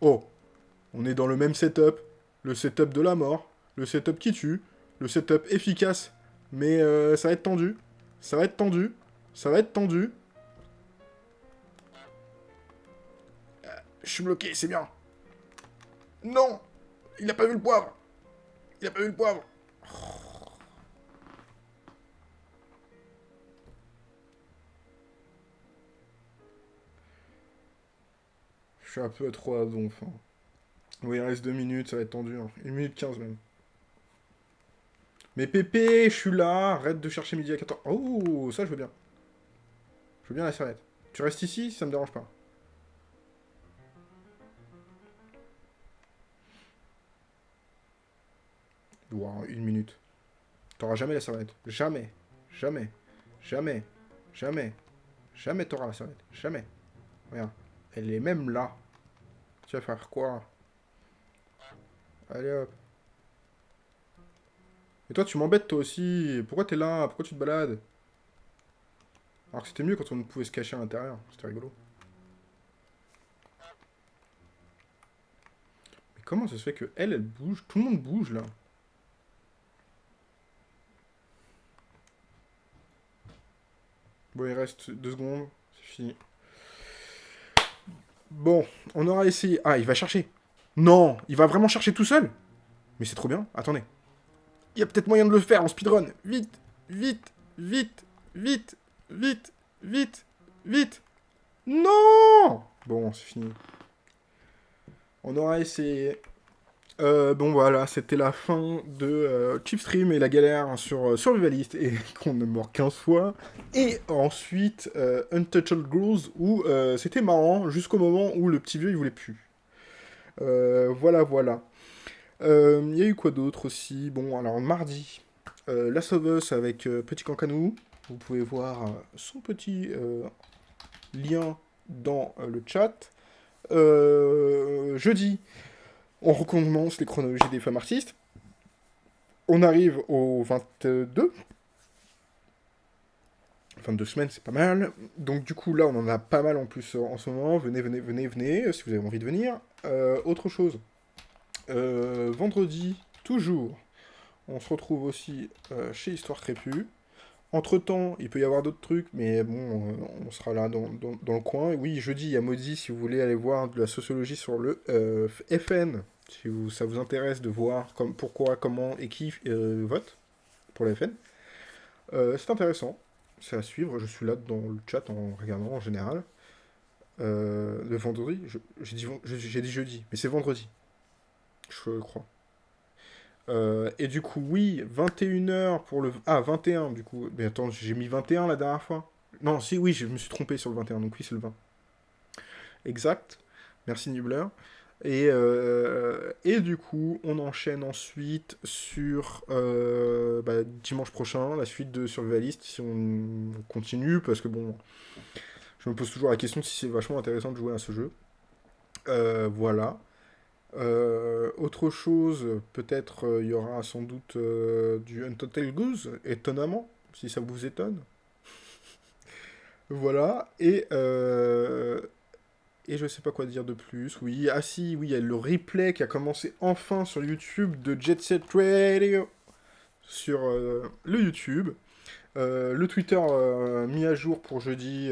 Oh On est dans le même setup. Le setup de la mort. Le setup qui tue. Le setup efficace. Mais euh, ça va être tendu. Ça va être tendu. Ça va être tendu. Euh, Je suis bloqué, c'est bien. Non Il a pas vu le poivre Il a pas vu le poivre Je suis un peu trop à donf. Hein. Oui, il reste 2 minutes, ça va être tendu. 1 hein. minute 15 même. Mais Pépé, je suis là, arrête de chercher midi à 14. Oh, ça je veux bien. Je veux bien la serviette. Tu restes ici, ça me dérange pas. Wow, une minute. T'auras jamais la serviette. Jamais. Jamais. Jamais. Jamais. Jamais t'auras la serviette. Jamais. Regarde. Elle est même là. Tu vas faire quoi? Allez hop. Et toi, tu m'embêtes toi aussi. Pourquoi t'es là? Pourquoi tu te balades? Alors que c'était mieux quand on pouvait se cacher à l'intérieur. C'était rigolo. Mais comment ça se fait que elle, elle bouge? Tout le monde bouge là. Bon, il reste deux secondes. C'est fini. Bon, on aura essayé... Ah, il va chercher. Non, il va vraiment chercher tout seul Mais c'est trop bien. Attendez. Il y a peut-être moyen de le faire en speedrun. Vite, vite, vite, vite, vite, vite, vite. Non Bon, c'est fini. On aura essayé. Euh, bon voilà, c'était la fin de euh, Chipstream et la galère sur euh, Survivalist et qu'on est mort 15 fois. Et ensuite Untouchable Girls où c'était marrant jusqu'au moment où le petit vieux il voulait plus. voilà, voilà. Il y a eu quoi d'autre aussi? Bon, alors mardi, La Sauveuse avec Petit Cancanou. Vous pouvez voir son petit lien dans le chat. jeudi, on recommence les chronologies des femmes artistes. On arrive au 22. 22 semaines, c'est pas mal. Donc du coup, là, on en a pas mal en plus en ce moment. Venez, venez, venez, venez, si vous avez envie de venir. Euh, autre chose. Euh, vendredi, toujours, on se retrouve aussi euh, chez Histoire Crépue. Entre-temps, il peut y avoir d'autres trucs, mais bon, on sera là dans, le coin. Oui, jeudi, il y a Maudit, si vous voulez aller voir de la sociologie sur le euh, FN, si ça vous intéresse de voir pourquoi, comment et qui euh, vote pour le FN. Euh, c'est intéressant, c'est à suivre, je suis là dans le chat en regardant en général. le vendredi, j'ai dit jeudi, mais c'est vendredi, je crois. Euh, et du coup, oui, 21h pour le... Ah, 21 du coup. Mais attends, j'ai mis 21 la dernière fois. Non, si, oui, je me suis trompé sur le 21, donc oui, c'est le 20. Exact. Merci Nibler. Et, euh, et du coup, on enchaîne ensuite sur euh, bah, dimanche prochain, la suite de Survivalist, si on continue, parce que bon, je me pose toujours la question si c'est vachement intéressant de jouer à ce jeu. voilà. Euh, autre chose, peut-être euh, il y aura sans doute euh, du Untotal Goose, étonnamment, si ça vous étonne. voilà, et, et je sais pas quoi dire de plus. Oui, ah si, oui, il y a le replay qui a commencé enfin sur YouTube de Jet Set Radio sur le YouTube. le Twitter mis à jour pour jeudi,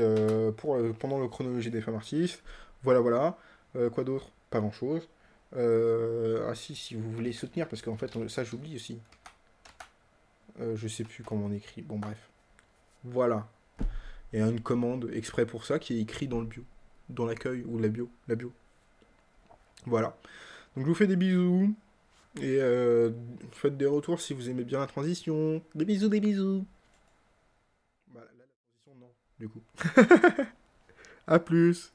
pour, pendant le chronologie des femmes artistes. Voilà, voilà. quoi d'autre? Pas grand-chose. Euh, ah si, si vous voulez soutenir, parce qu'en fait, ça j'oublie aussi. Euh, je sais plus comment on écrit. Bon, bref. Voilà. Il y a une commande exprès pour ça qui est écrit dans le bio. Dans l'accueil, ou la bio. La bio. Voilà. Donc je vous fais des bisous. Et euh, faites des retours si vous aimez bien la transition. Des bisous, des bisous. Voilà, la transition, non, du coup. A plus